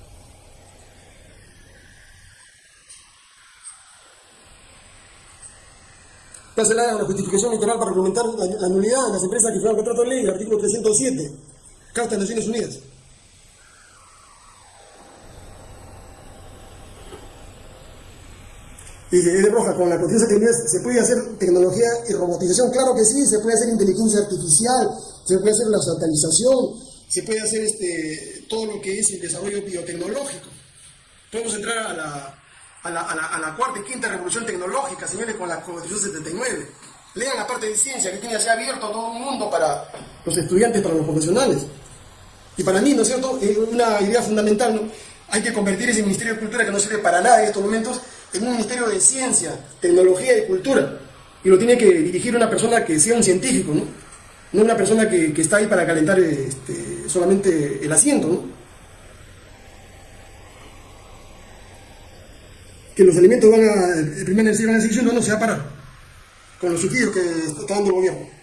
Speaker 1: se le da una justificación literal para argumentar la, la nulidad de las empresas que firman contrato de ley, el artículo 307, Carta de Naciones Unidas. Y de roja, con la conciencia que se puede hacer tecnología y robotización, claro que sí, se puede hacer inteligencia artificial, se puede hacer la satelización, se puede hacer este, todo lo que es el desarrollo biotecnológico. Podemos entrar a la, a la, a la, a la cuarta y quinta revolución tecnológica, señores, con la Constitución 79. Lean la parte de ciencia que tiene así abierto a todo el mundo para los estudiantes, para los profesionales. Y para mí, ¿no es cierto?, es una idea fundamental, ¿no? Hay que convertir ese Ministerio de Cultura que no sirve para nada en estos momentos en un Ministerio de Ciencia, Tecnología y Cultura. Y lo tiene que dirigir una persona que sea un científico, ¿no? No una persona que, está ahí para calentar este, solamente el asiento, ¿no? Que los alimentos van a, el primer necesidad van a seguir no, no se va a parar. Con los subsidios que está dando el gobierno.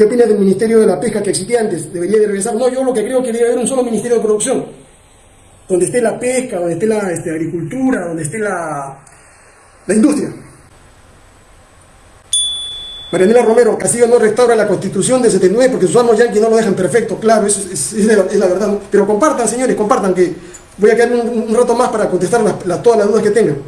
Speaker 1: ¿Qué opinas del Ministerio de la Pesca que existía antes? ¿Debería de regresar? No, yo lo que creo que debe haber un solo Ministerio de Producción, donde esté la pesca, donde esté la este, agricultura, donde esté la, la industria. Marianela Romero, Castillo no restaura la constitución de 79 porque sus amos yanquis no lo dejan perfecto, claro, eso es, la verdad. Pero compartan, señores, compartan, que voy a quedar un, rato más para contestar todas las dudas que tengan.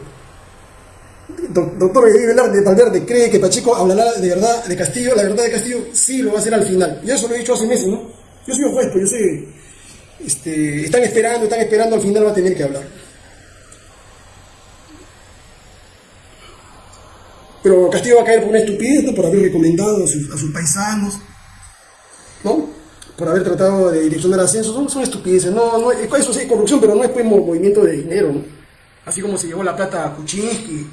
Speaker 1: Doctor Velarde Valverde cree que Pacheco hablará de verdad de Castillo, la verdad de Castillo sí lo va a hacer al final. Y eso lo he dicho hace meses, ¿no? Yo soy un juez, pues yo sé, este, están esperando, están esperando, al final va a tener que hablar. Pero Castillo va a caer por una estupidez, ¿no? por haber recomendado a sus, a sus, paisanos, ¿no? Por haber tratado de direccionar ascensos, son, son estupideces, no, no, eso sí es corrupción, pero no es pues movimiento de dinero, ¿no? Así como se llevó la plata a Kuczynski,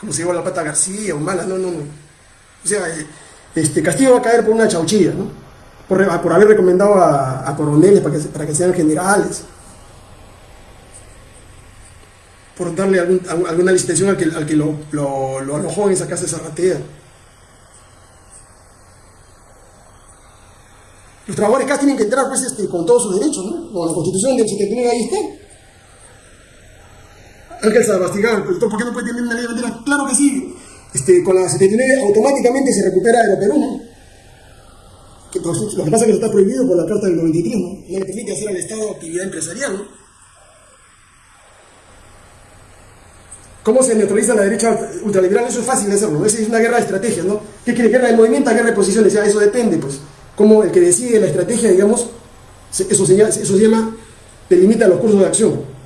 Speaker 1: como se llevó la plata a García, Humala, no, no, no. O sea, este, Castillo va a caer por una chauchilla, ¿no? Por, haber recomendado a, a coroneles para que, para que sean generales. Por darle algún, alguna licitación al que, al que lo, lo, lo, arrojó en esa casa de Zarratea. Los trabajadores casi tienen que entrar pues, este, con todos sus derechos, ¿no? Con la constitución del 79 ahí está. Ángel Sabastián, ¿por qué no puede tener una ley de bandera? Claro que sí. Este, con la 79 automáticamente se recupera Aeroperú, ¿no? Que, pues, lo que pasa es que eso está prohibido por la Carta del 93, ¿no? No le permite hacer al Estado actividad empresarial, ¿no? ¿Cómo se neutraliza la derecha ultraliberal? Eso es fácil de hacerlo, Esa es una guerra de estrategias, ¿no? ¿Qué quiere? ¿Guerra de movimiento guerra de posiciones? Ya, eso depende, pues. Como el que decide la estrategia, digamos, eso se llama, eso se llama delimita los cursos de acción.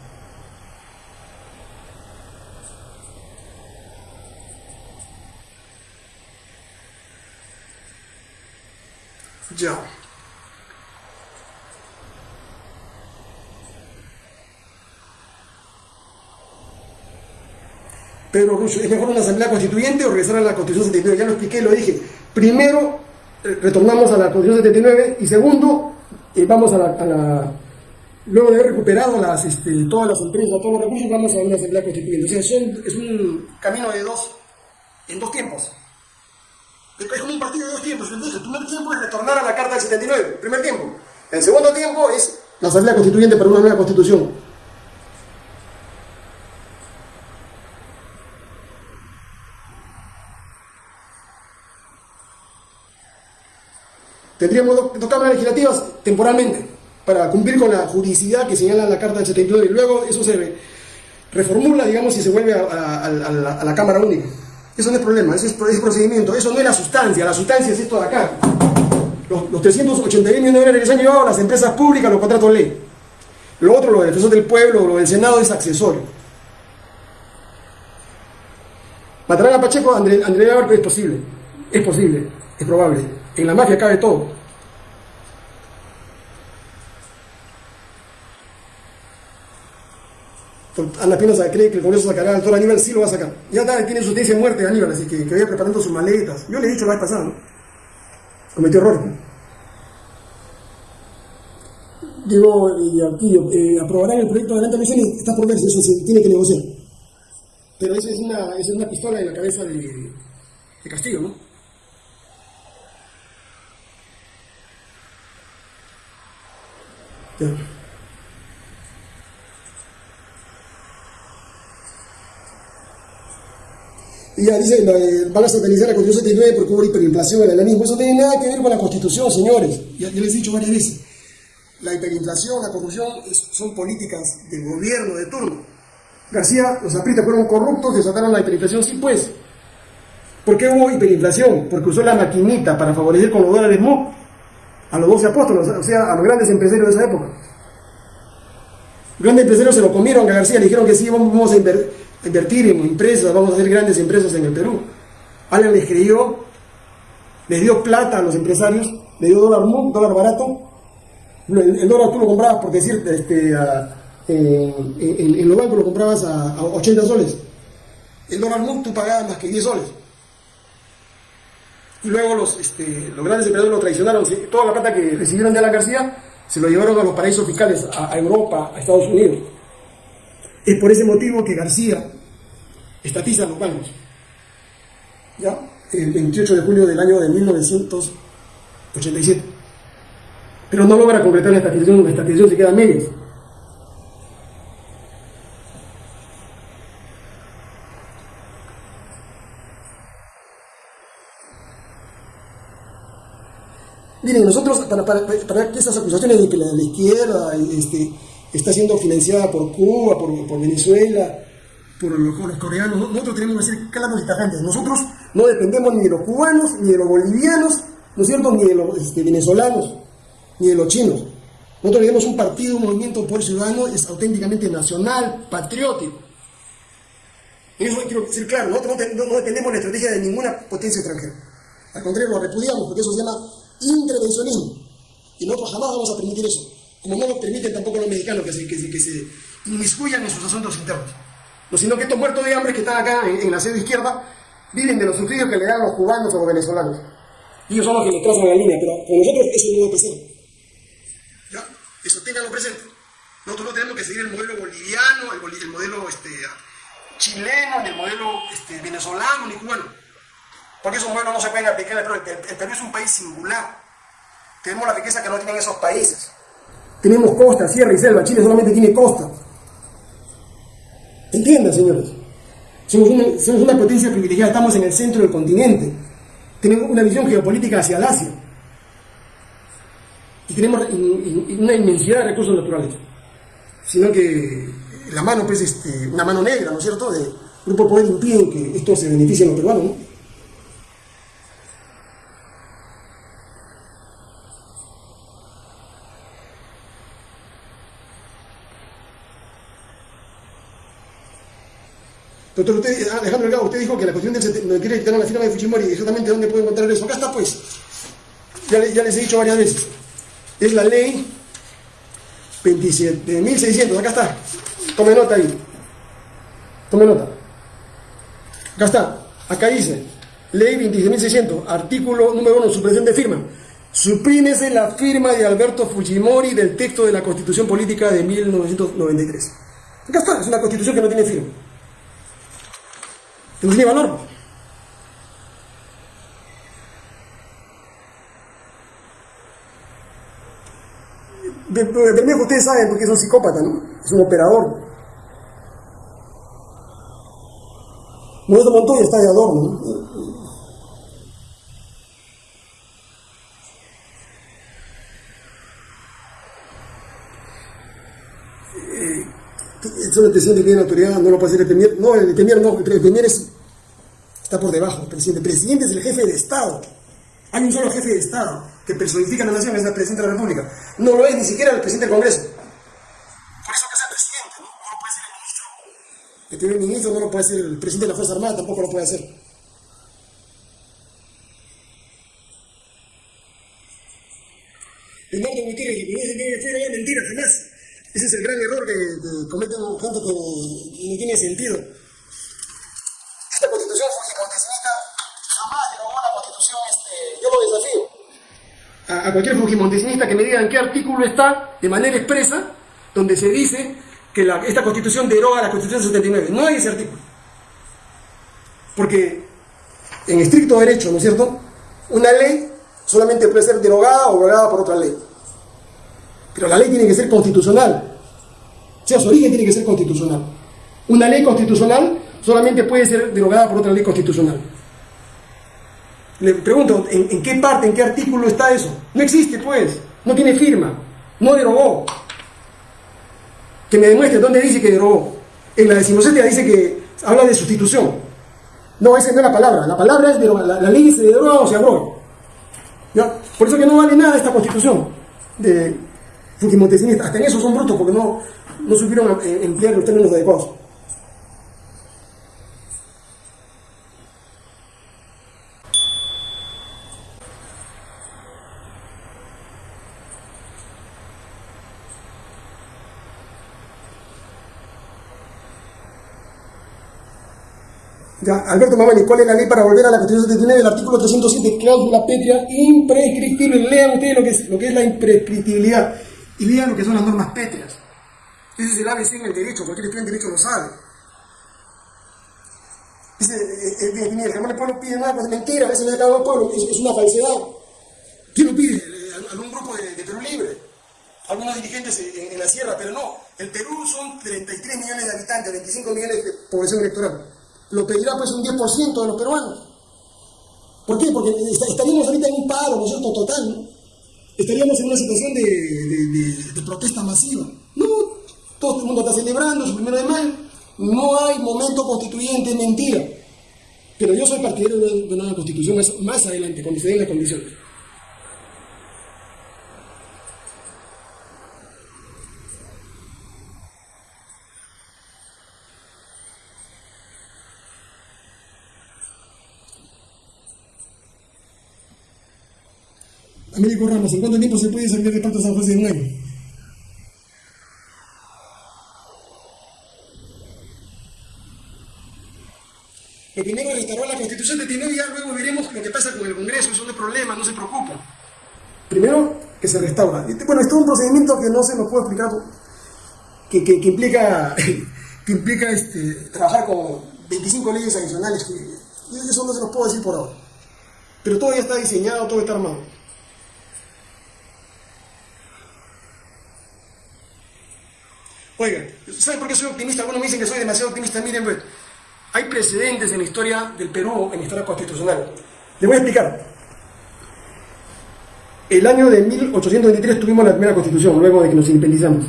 Speaker 1: Ya. Pedro ¿es mejor una asamblea constituyente o regresar a la Constitución 79? Ya lo expliqué, lo dije. Primero, eh, retornamos a la Constitución 79 y segundo, eh, vamos a la, Luego de haber recuperado este, todas las empresas, todos los recursos, vamos a una asamblea constituyente. O sea, es un camino de dos, en dos tiempos. Es como un partido de dos tiempos. Entonces, el primer tiempo es retornar a la Carta del 79, primer tiempo. El segundo tiempo es la asamblea constituyente para una nueva constitución. Tendríamos dos, cámaras legislativas temporalmente para cumplir con la juridicidad que señala la Carta del 79 y luego eso se reformula, digamos, y se vuelve a la Cámara Única. Eso no es problema, ese es procedimiento, eso no es la sustancia, la sustancia es esto de acá. Los, los 381 millones de dólares que se han llevado las empresas públicas, los contratos ley. Lo otro, lo del defensor del pueblo, lo del Senado es accesorio. ¿Matarán a Pacheco? André, André es posible, es posible, es probable. En la mafia cabe todo. Ana Pinoza cree que el Congreso sacará al doctor Aníbal, sí lo va a sacar. Ya tiene su tesis de muerte Aníbal, así que, que vaya preparando sus maletas. Yo le he dicho la vez pasada, ¿no? Cometió error. Digo, y aquí, eh, aprobarán el proyecto de adelante y está por verse, eso se tiene que negociar. Pero eso es una, es una pistola en la cabeza de, de Castillo, ¿no? Ya. Y ya dice, van a satanizar la Constitución 79 porque hubo hiperinflación, el mismo. Eso tiene nada que ver con la Constitución, señores. Ya, les he dicho varias veces. La hiperinflación, la corrupción son políticas del gobierno de turno. García, los aprietas fueron corruptos, desataron la hiperinflación, sí pues. ¿Por qué hubo hiperinflación? Porque usó la maquinita para favorecer con los dólares MOP a los 12 apóstoles, o sea, a los grandes empresarios de esa época. Los grandes empresarios se lo comieron a García, le dijeron que sí, vamos a invertir en empresas, vamos a hacer grandes empresas en el Perú. Alguien les creyó, les dio plata a los empresarios, le dio dólar, dólar barato. El, dólar tú lo comprabas, por decir, este, en, los bancos lo comprabas a, 80 soles. El dólar MUC tú pagabas más que 10 soles. Y luego los, este, los grandes empresarios lo traicionaron. Toda la plata que recibieron de Alan García se lo llevaron a los paraísos fiscales, a Europa, a Estados Unidos. Es por ese motivo que García estatiza los bancos. ¿Ya? El 28 de julio del año de 1987. Pero no logra concretar la estatización, la estatización se queda a medias. Miren, nosotros, para, para, para que esas acusaciones de que la, la izquierda este, está siendo financiada por Cuba, por, Venezuela, por los, coreanos. Nosotros tenemos que ser claros y tajantes. Nosotros no dependemos ni de los cubanos, ni de los bolivianos, ¿no es cierto?, ni de los este, venezolanos, ni de los chinos. Nosotros tenemos un partido, un movimiento por ciudadano, es auténticamente nacional, patriótico. Eso quiero ser claro, nosotros no, no dependemos de la estrategia de ninguna potencia extranjera. Al contrario, lo repudiamos porque eso se llama intervencionismo. Y nosotros jamás vamos a permitir eso como no lo permiten tampoco los mexicanos que se, que, que se inmiscuyan en sus asuntos internos. No, sino que estos muertos de hambre que están acá en, la sede izquierda viven de los subsidios que le dan los cubanos o los venezolanos. Ellos son los que le trazan la línea, pero con nosotros eso no a pasar. ¿Ya? Eso ténganlo presente. Nosotros no tenemos que seguir el modelo boliviano, el, modelo este, chileno, ni el modelo este, venezolano, ni cubano. Porque esos modelos no se pueden aplicar el Perú. El Perú es un país singular. Tenemos la riqueza que no tienen esos países. Tenemos costa, sierra y selva. Chile solamente tiene costa. ¿Entienden, señores? Somos una, potencia privilegiada, estamos en el centro del continente. Tenemos una visión geopolítica hacia el Asia. Y tenemos una inmensidad de recursos naturales. Sino que la mano, pues, este, una mano negra, ¿no es cierto?, de Grupo Poder impiden que esto se beneficie a los peruanos, ¿no? Doctor, usted, Alejandro Delgado, usted dijo que la Constitución del 93 dictaron la firma de Fujimori, exactamente dónde puede encontrar eso. Acá está, pues. Ya, les he dicho varias veces. Es la ley 27.600, acá está. Tome nota ahí. Tome nota. Acá está. Acá dice, ley 27.600, artículo número 1, supresión de firma. Suprímese la firma de Alberto Fujimori del texto de la Constitución Política de 1993. Acá está, es una constitución que no tiene firma no tiene valor. Bermejo, ustedes saben porque es un psicópata, ¿no? Es un operador. Modesto Montoya está de adorno, ¿no? Son el presidente que tiene autoridad, no lo puede hacer el premier. No, el premier no, el premier está por debajo. El presidente. El presidente es el jefe de Estado. Hay un solo jefe de Estado que personifica a la nación, es el presidente de la República. No lo es ni siquiera el presidente del Congreso. Por eso que es el presidente, ¿no? No lo puede ser el ministro. El primer ministro no lo puede ser el presidente de la Fuerza Armada, tampoco lo puede hacer. Leonardo Gutiérrez, y dice que fuera mentira, jamás. Ese es el gran error que, cometen gente que no tiene sentido. Esta constitución fujimontesista jamás derogó la constitución, este, yo lo desafío. A, a cualquier fujimontesinista que me diga en qué artículo está, de manera expresa, donde se dice que la, esta constitución deroga la constitución 79. No hay ese artículo. Porque en estricto derecho, ¿no es cierto? Una ley solamente puede ser derogada o abrogada por otra ley. Pero la ley tiene que ser constitucional. O sea, su origen tiene que ser constitucional. Una ley constitucional solamente puede ser derogada por otra ley constitucional. Le pregunto, ¿en, qué parte, en qué artículo está eso? No existe, pues. No tiene firma. No derogó. Que me demuestre dónde dice que derogó. En la decimoséptima dice que habla de sustitución. No, esa no es la palabra. La palabra es derogar. La, ley se deroga o se abroga. Por eso que no vale nada esta constitución de, Fujimontesinistas, hasta en eso son brutos porque no, no supieron eh, emplear los términos adecuados. Ya, Alberto Mamani, ¿cuál es la ley para volver a la Constitución de El artículo 307, cláusula pétrea imprescriptible. Lean ustedes lo que es, lo que es la imprescriptibilidad y lean lo que son las normas pétreas. Ese es el ABC en el derecho, cualquier estudiante de derecho lo sabe. Dice, eh, eh, el jamás el pueblo pide nada, pues es mentira, a veces le ha el pueblo, es, una falsedad. ¿Quién lo pide? Eh, algún grupo de, Perú Libre, algunos dirigentes en, la sierra, pero no. El Perú son 33 millones de habitantes, 25 millones de población electoral. Lo pedirá pues un 10% de los peruanos. ¿Por qué? Porque estaríamos ahorita en un paro, ¿no es cierto?, total, ¿no? Estaríamos en una situación de, protesta masiva. No, todo el mundo está celebrando su primero de mayo, no hay momento constituyente, mentira. Pero yo soy partidario de una constitución más, adelante, cuando se den las condiciones. Américo Ramos, ¿en cuánto tiempo se puede salir de Pato San José de un año? que primero restauró la constitución de Tineo y ya luego veremos lo que pasa con el Congreso, eso no es problema, no se preocupen. Primero, que se restaura. Bueno, esto es un procedimiento que no se nos puede explicar, que, que, que implica, <laughs> que implica este, trabajar con 25 leyes adicionales, que eso no se nos puede decir por ahora. Pero todo ya está diseñado, todo está armado. Oigan, ¿saben por qué soy optimista? Algunos me dicen que soy demasiado optimista. Miren, pues, hay precedentes en la historia del Perú, en la historia constitucional. Les voy a explicar. El año de 1823 tuvimos la primera constitución, luego de que nos independizamos.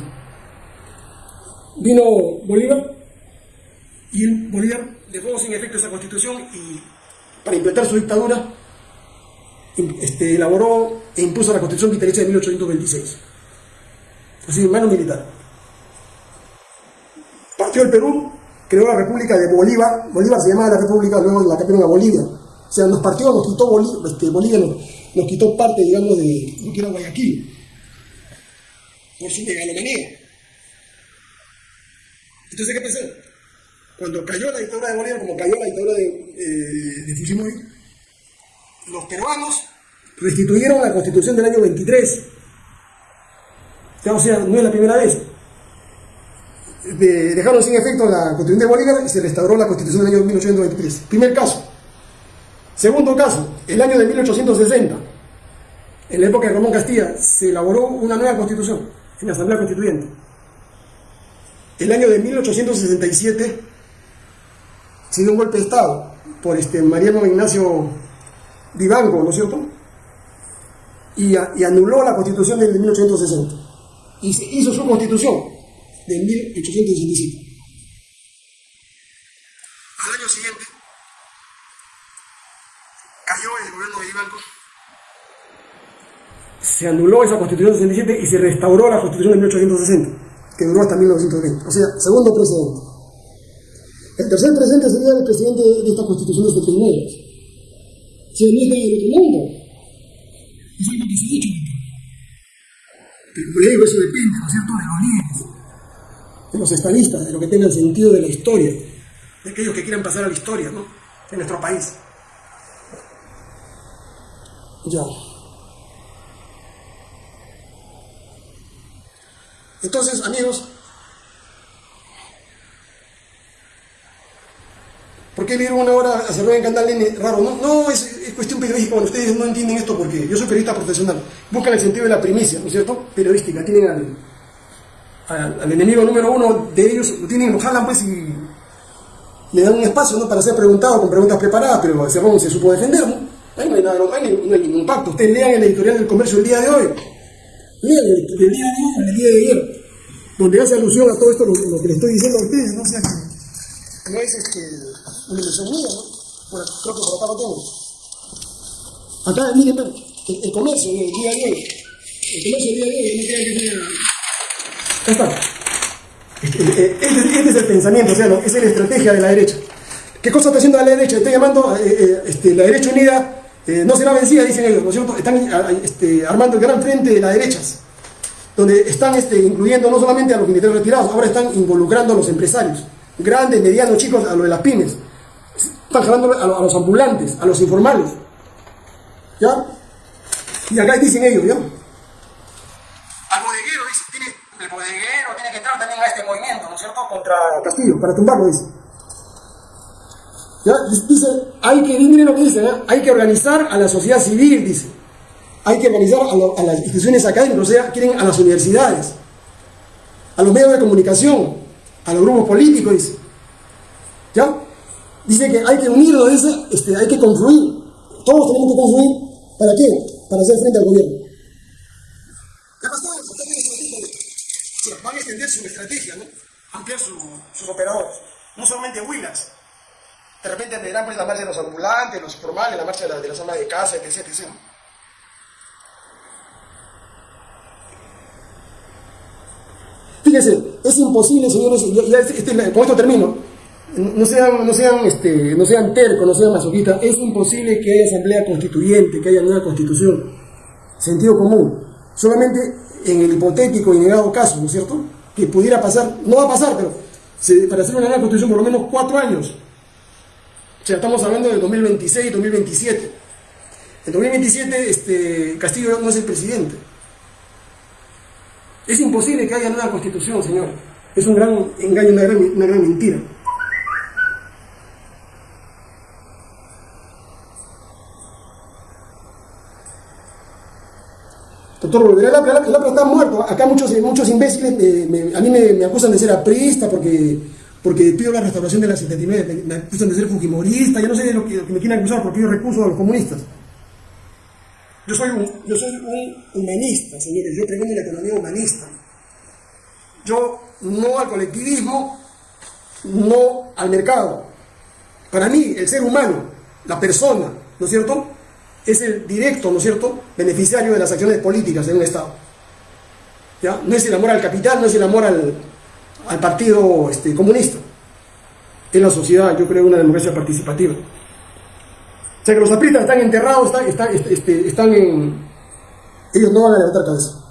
Speaker 1: Vino Bolívar y Bolívar dejó sin efecto esa constitución y para implementar su dictadura este, elaboró e impuso la constitución vitalicia de 1826. Así, mano militar partió el Perú, creó la República de Bolívar, Bolívar se llamaba la República, luego la cambiaron a Bolivia. O sea, nos partió, nos quitó Bolívar, este, Bolivia, nos, quitó parte, digamos, de lo que Guayaquil, por su megalomanía. Entonces, ¿qué pasó? Cuando cayó la dictadura de Bolívar, como cayó la dictadura de, eh, de Fujimori, los peruanos restituyeron la constitución del año 23. O sea, no es la primera vez dejaron sin efecto la Constitución de Bolívar y se restauró la Constitución del año 1823. Primer caso. Segundo caso, el año de 1860, en la época de Ramón Castilla, se elaboró una nueva constitución en la Asamblea Constituyente. El año de 1867 se dio un golpe de Estado por este Mariano Ignacio Vivango, ¿no es cierto? Y, y anuló la constitución de 1860. Y se hizo su constitución, de 1867. Al año siguiente cayó el gobierno de Ibanco. Se anuló esa constitución de 67 y se restauró la constitución de 1860, que duró hasta 1920. O sea, segundo presidente. El tercer presidente sería el presidente de esta constitución de 79. Se niega del otro mundo. Es algo que se ha hecho. Pero le digo, eso depende, ¿no es cierto?, de los líderes de los estadistas, de lo que tenga el sentido de la historia, de aquellos que quieran pasar a la historia, ¿no? En nuestro país. Ya. Entonces, amigos, ¿por qué leer una hora a cerrar en Canal N raro? No, no es, es, cuestión periodística. Bueno, ustedes no entienden esto porque yo soy periodista profesional. Buscan el sentido de la primicia, ¿no es cierto? Periodística. Tienen al, enemigo número uno de ellos, lo tienen, lo jalan pues y le dan un espacio ¿no? para ser preguntado con preguntas preparadas, pero se supo defender, ¿no? Ahí no hay nada, no hay, ningún pacto. Ustedes lean el editorial del comercio del día de hoy. Lean el, el día de hoy, el día de ayer, donde hace alusión a todo esto lo, que le estoy diciendo a ustedes, ¿no? Sea que no es este, una ilusión mía, ¿no? Bueno, creo que por acá lo tengo. Acá, miren, el, comercio del día de hoy. El comercio del día de hoy, no queda que está. Este, este, este, es el pensamiento, o sea, esa es la estrategia de la derecha. ¿Qué cosa está haciendo la derecha? Está llamando, eh, eh, este, la derecha unida eh, no será vencida, dicen ellos, ¿no es cierto? Están este, armando el gran frente de las derechas, donde están incluyendo no solamente a los militares retirados, ahora están involucrando a los empresarios, grandes, medianos, chicos, a lo de las pymes. Están jalando a, los ambulantes, a los informales. ¿Ya? Y acá dicen ellos, ¿ya? bodeguero tiene que entrar también a este movimiento, ¿no es cierto?, contra Castillo, para tumbarlo, dice. ¿Ya? Dice, hay que, miren lo que dice, ¿eh? hay que organizar a la sociedad civil, dice. Hay que organizar a, a las instituciones académicas, o sea, quieren a las universidades, a los medios de comunicación, a los grupos políticos, dice. ¿Ya? Dice que hay que unirnos, dice, este, hay que confluir. Todos tenemos que confluir. ¿Para qué? Para hacer frente al gobierno. ¿Qué pasó? van a extender su estrategia, ¿no? Ampliar sus operadores, no solamente Willax. De repente tendrán pues la marcha de los ambulantes, los formales, la marcha de la, de zona de casa, etc. etc. Fíjense, es imposible, señores, ya, este, este, con esto termino, no sean, no sean, este, no sean tercos, no sean masoquistas, es imposible que haya asamblea constituyente, que haya nueva constitución. Sentido común. Solamente en el hipotético y negado caso, ¿no es cierto? Que pudiera pasar, no va a pasar, pero para hacer una nueva constitución por lo menos cuatro años. O sea, estamos hablando del 2026, 2027. En 2027 este, Castillo no es el presidente. Es imposible que haya nueva constitución, señor. Es un gran engaño, una gran, una gran mentira. Doctor, APRA está muerto. Acá muchos, muchos imbéciles me, a mí me, acusan de ser aprista porque, porque pido la restauración de la 79. Me, acusan de ser fujimorista. Ya no sé de lo que, me quieren acusar porque pido recursos a los comunistas. Yo soy un, yo soy un humanista, señores. Yo pregunto la economía humanista. Yo no al colectivismo, no al mercado. Para mí, el ser humano, la persona, ¿no es cierto? Es el directo, ¿no es cierto?, beneficiario de las acciones políticas de un Estado. ¿Ya? No es el amor al capital, no es el amor al, partido este, comunista. Es la sociedad, yo creo, una democracia participativa. O sea que los apristas están enterrados, están, están, este, están en... Ellos no van a levantar cabeza.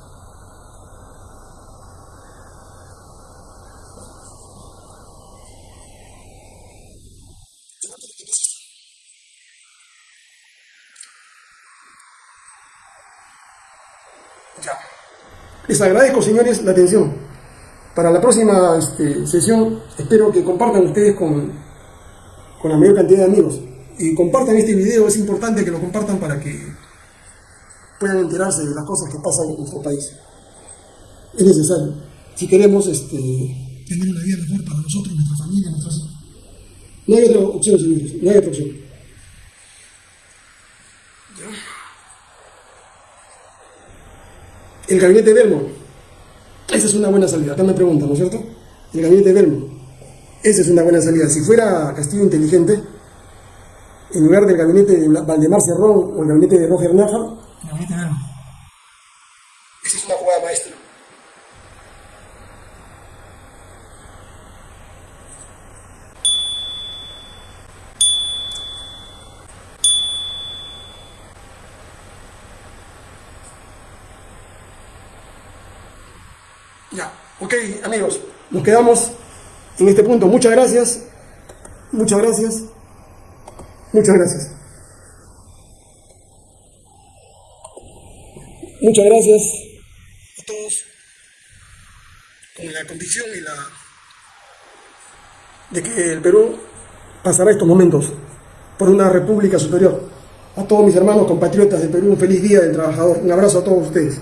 Speaker 1: Les agradezco, señores, la atención. Para la próxima este, sesión, espero que compartan ustedes con, con la mayor cantidad de amigos. Y compartan este video, es importante que lo compartan para que puedan enterarse de las cosas que pasan en nuestro país. Es necesario. Si queremos este, tener una vida mejor para nosotros, nuestra familia, nuestras hijos. No hay otra opción, señores. No hay otra opción. El gabinete Belmo. Esa es una buena salida. Acá me preguntan, ¿no es cierto? El gabinete Belmo. Esa es una buena salida. Si fuera Castillo inteligente, en lugar del gabinete de Valdemar Cerrón o el gabinete de Roger Nájar, gabinete Belmo. Esa es una jugada maestra. Ya, ok, amigos, nos quedamos en este punto. Muchas gracias, muchas gracias, muchas gracias. Muchas gracias a todos con la condición y la de que el Perú pasará estos momentos por una república superior. A todos mis hermanos compatriotas del Perú, un feliz día del trabajador. Un abrazo a todos ustedes.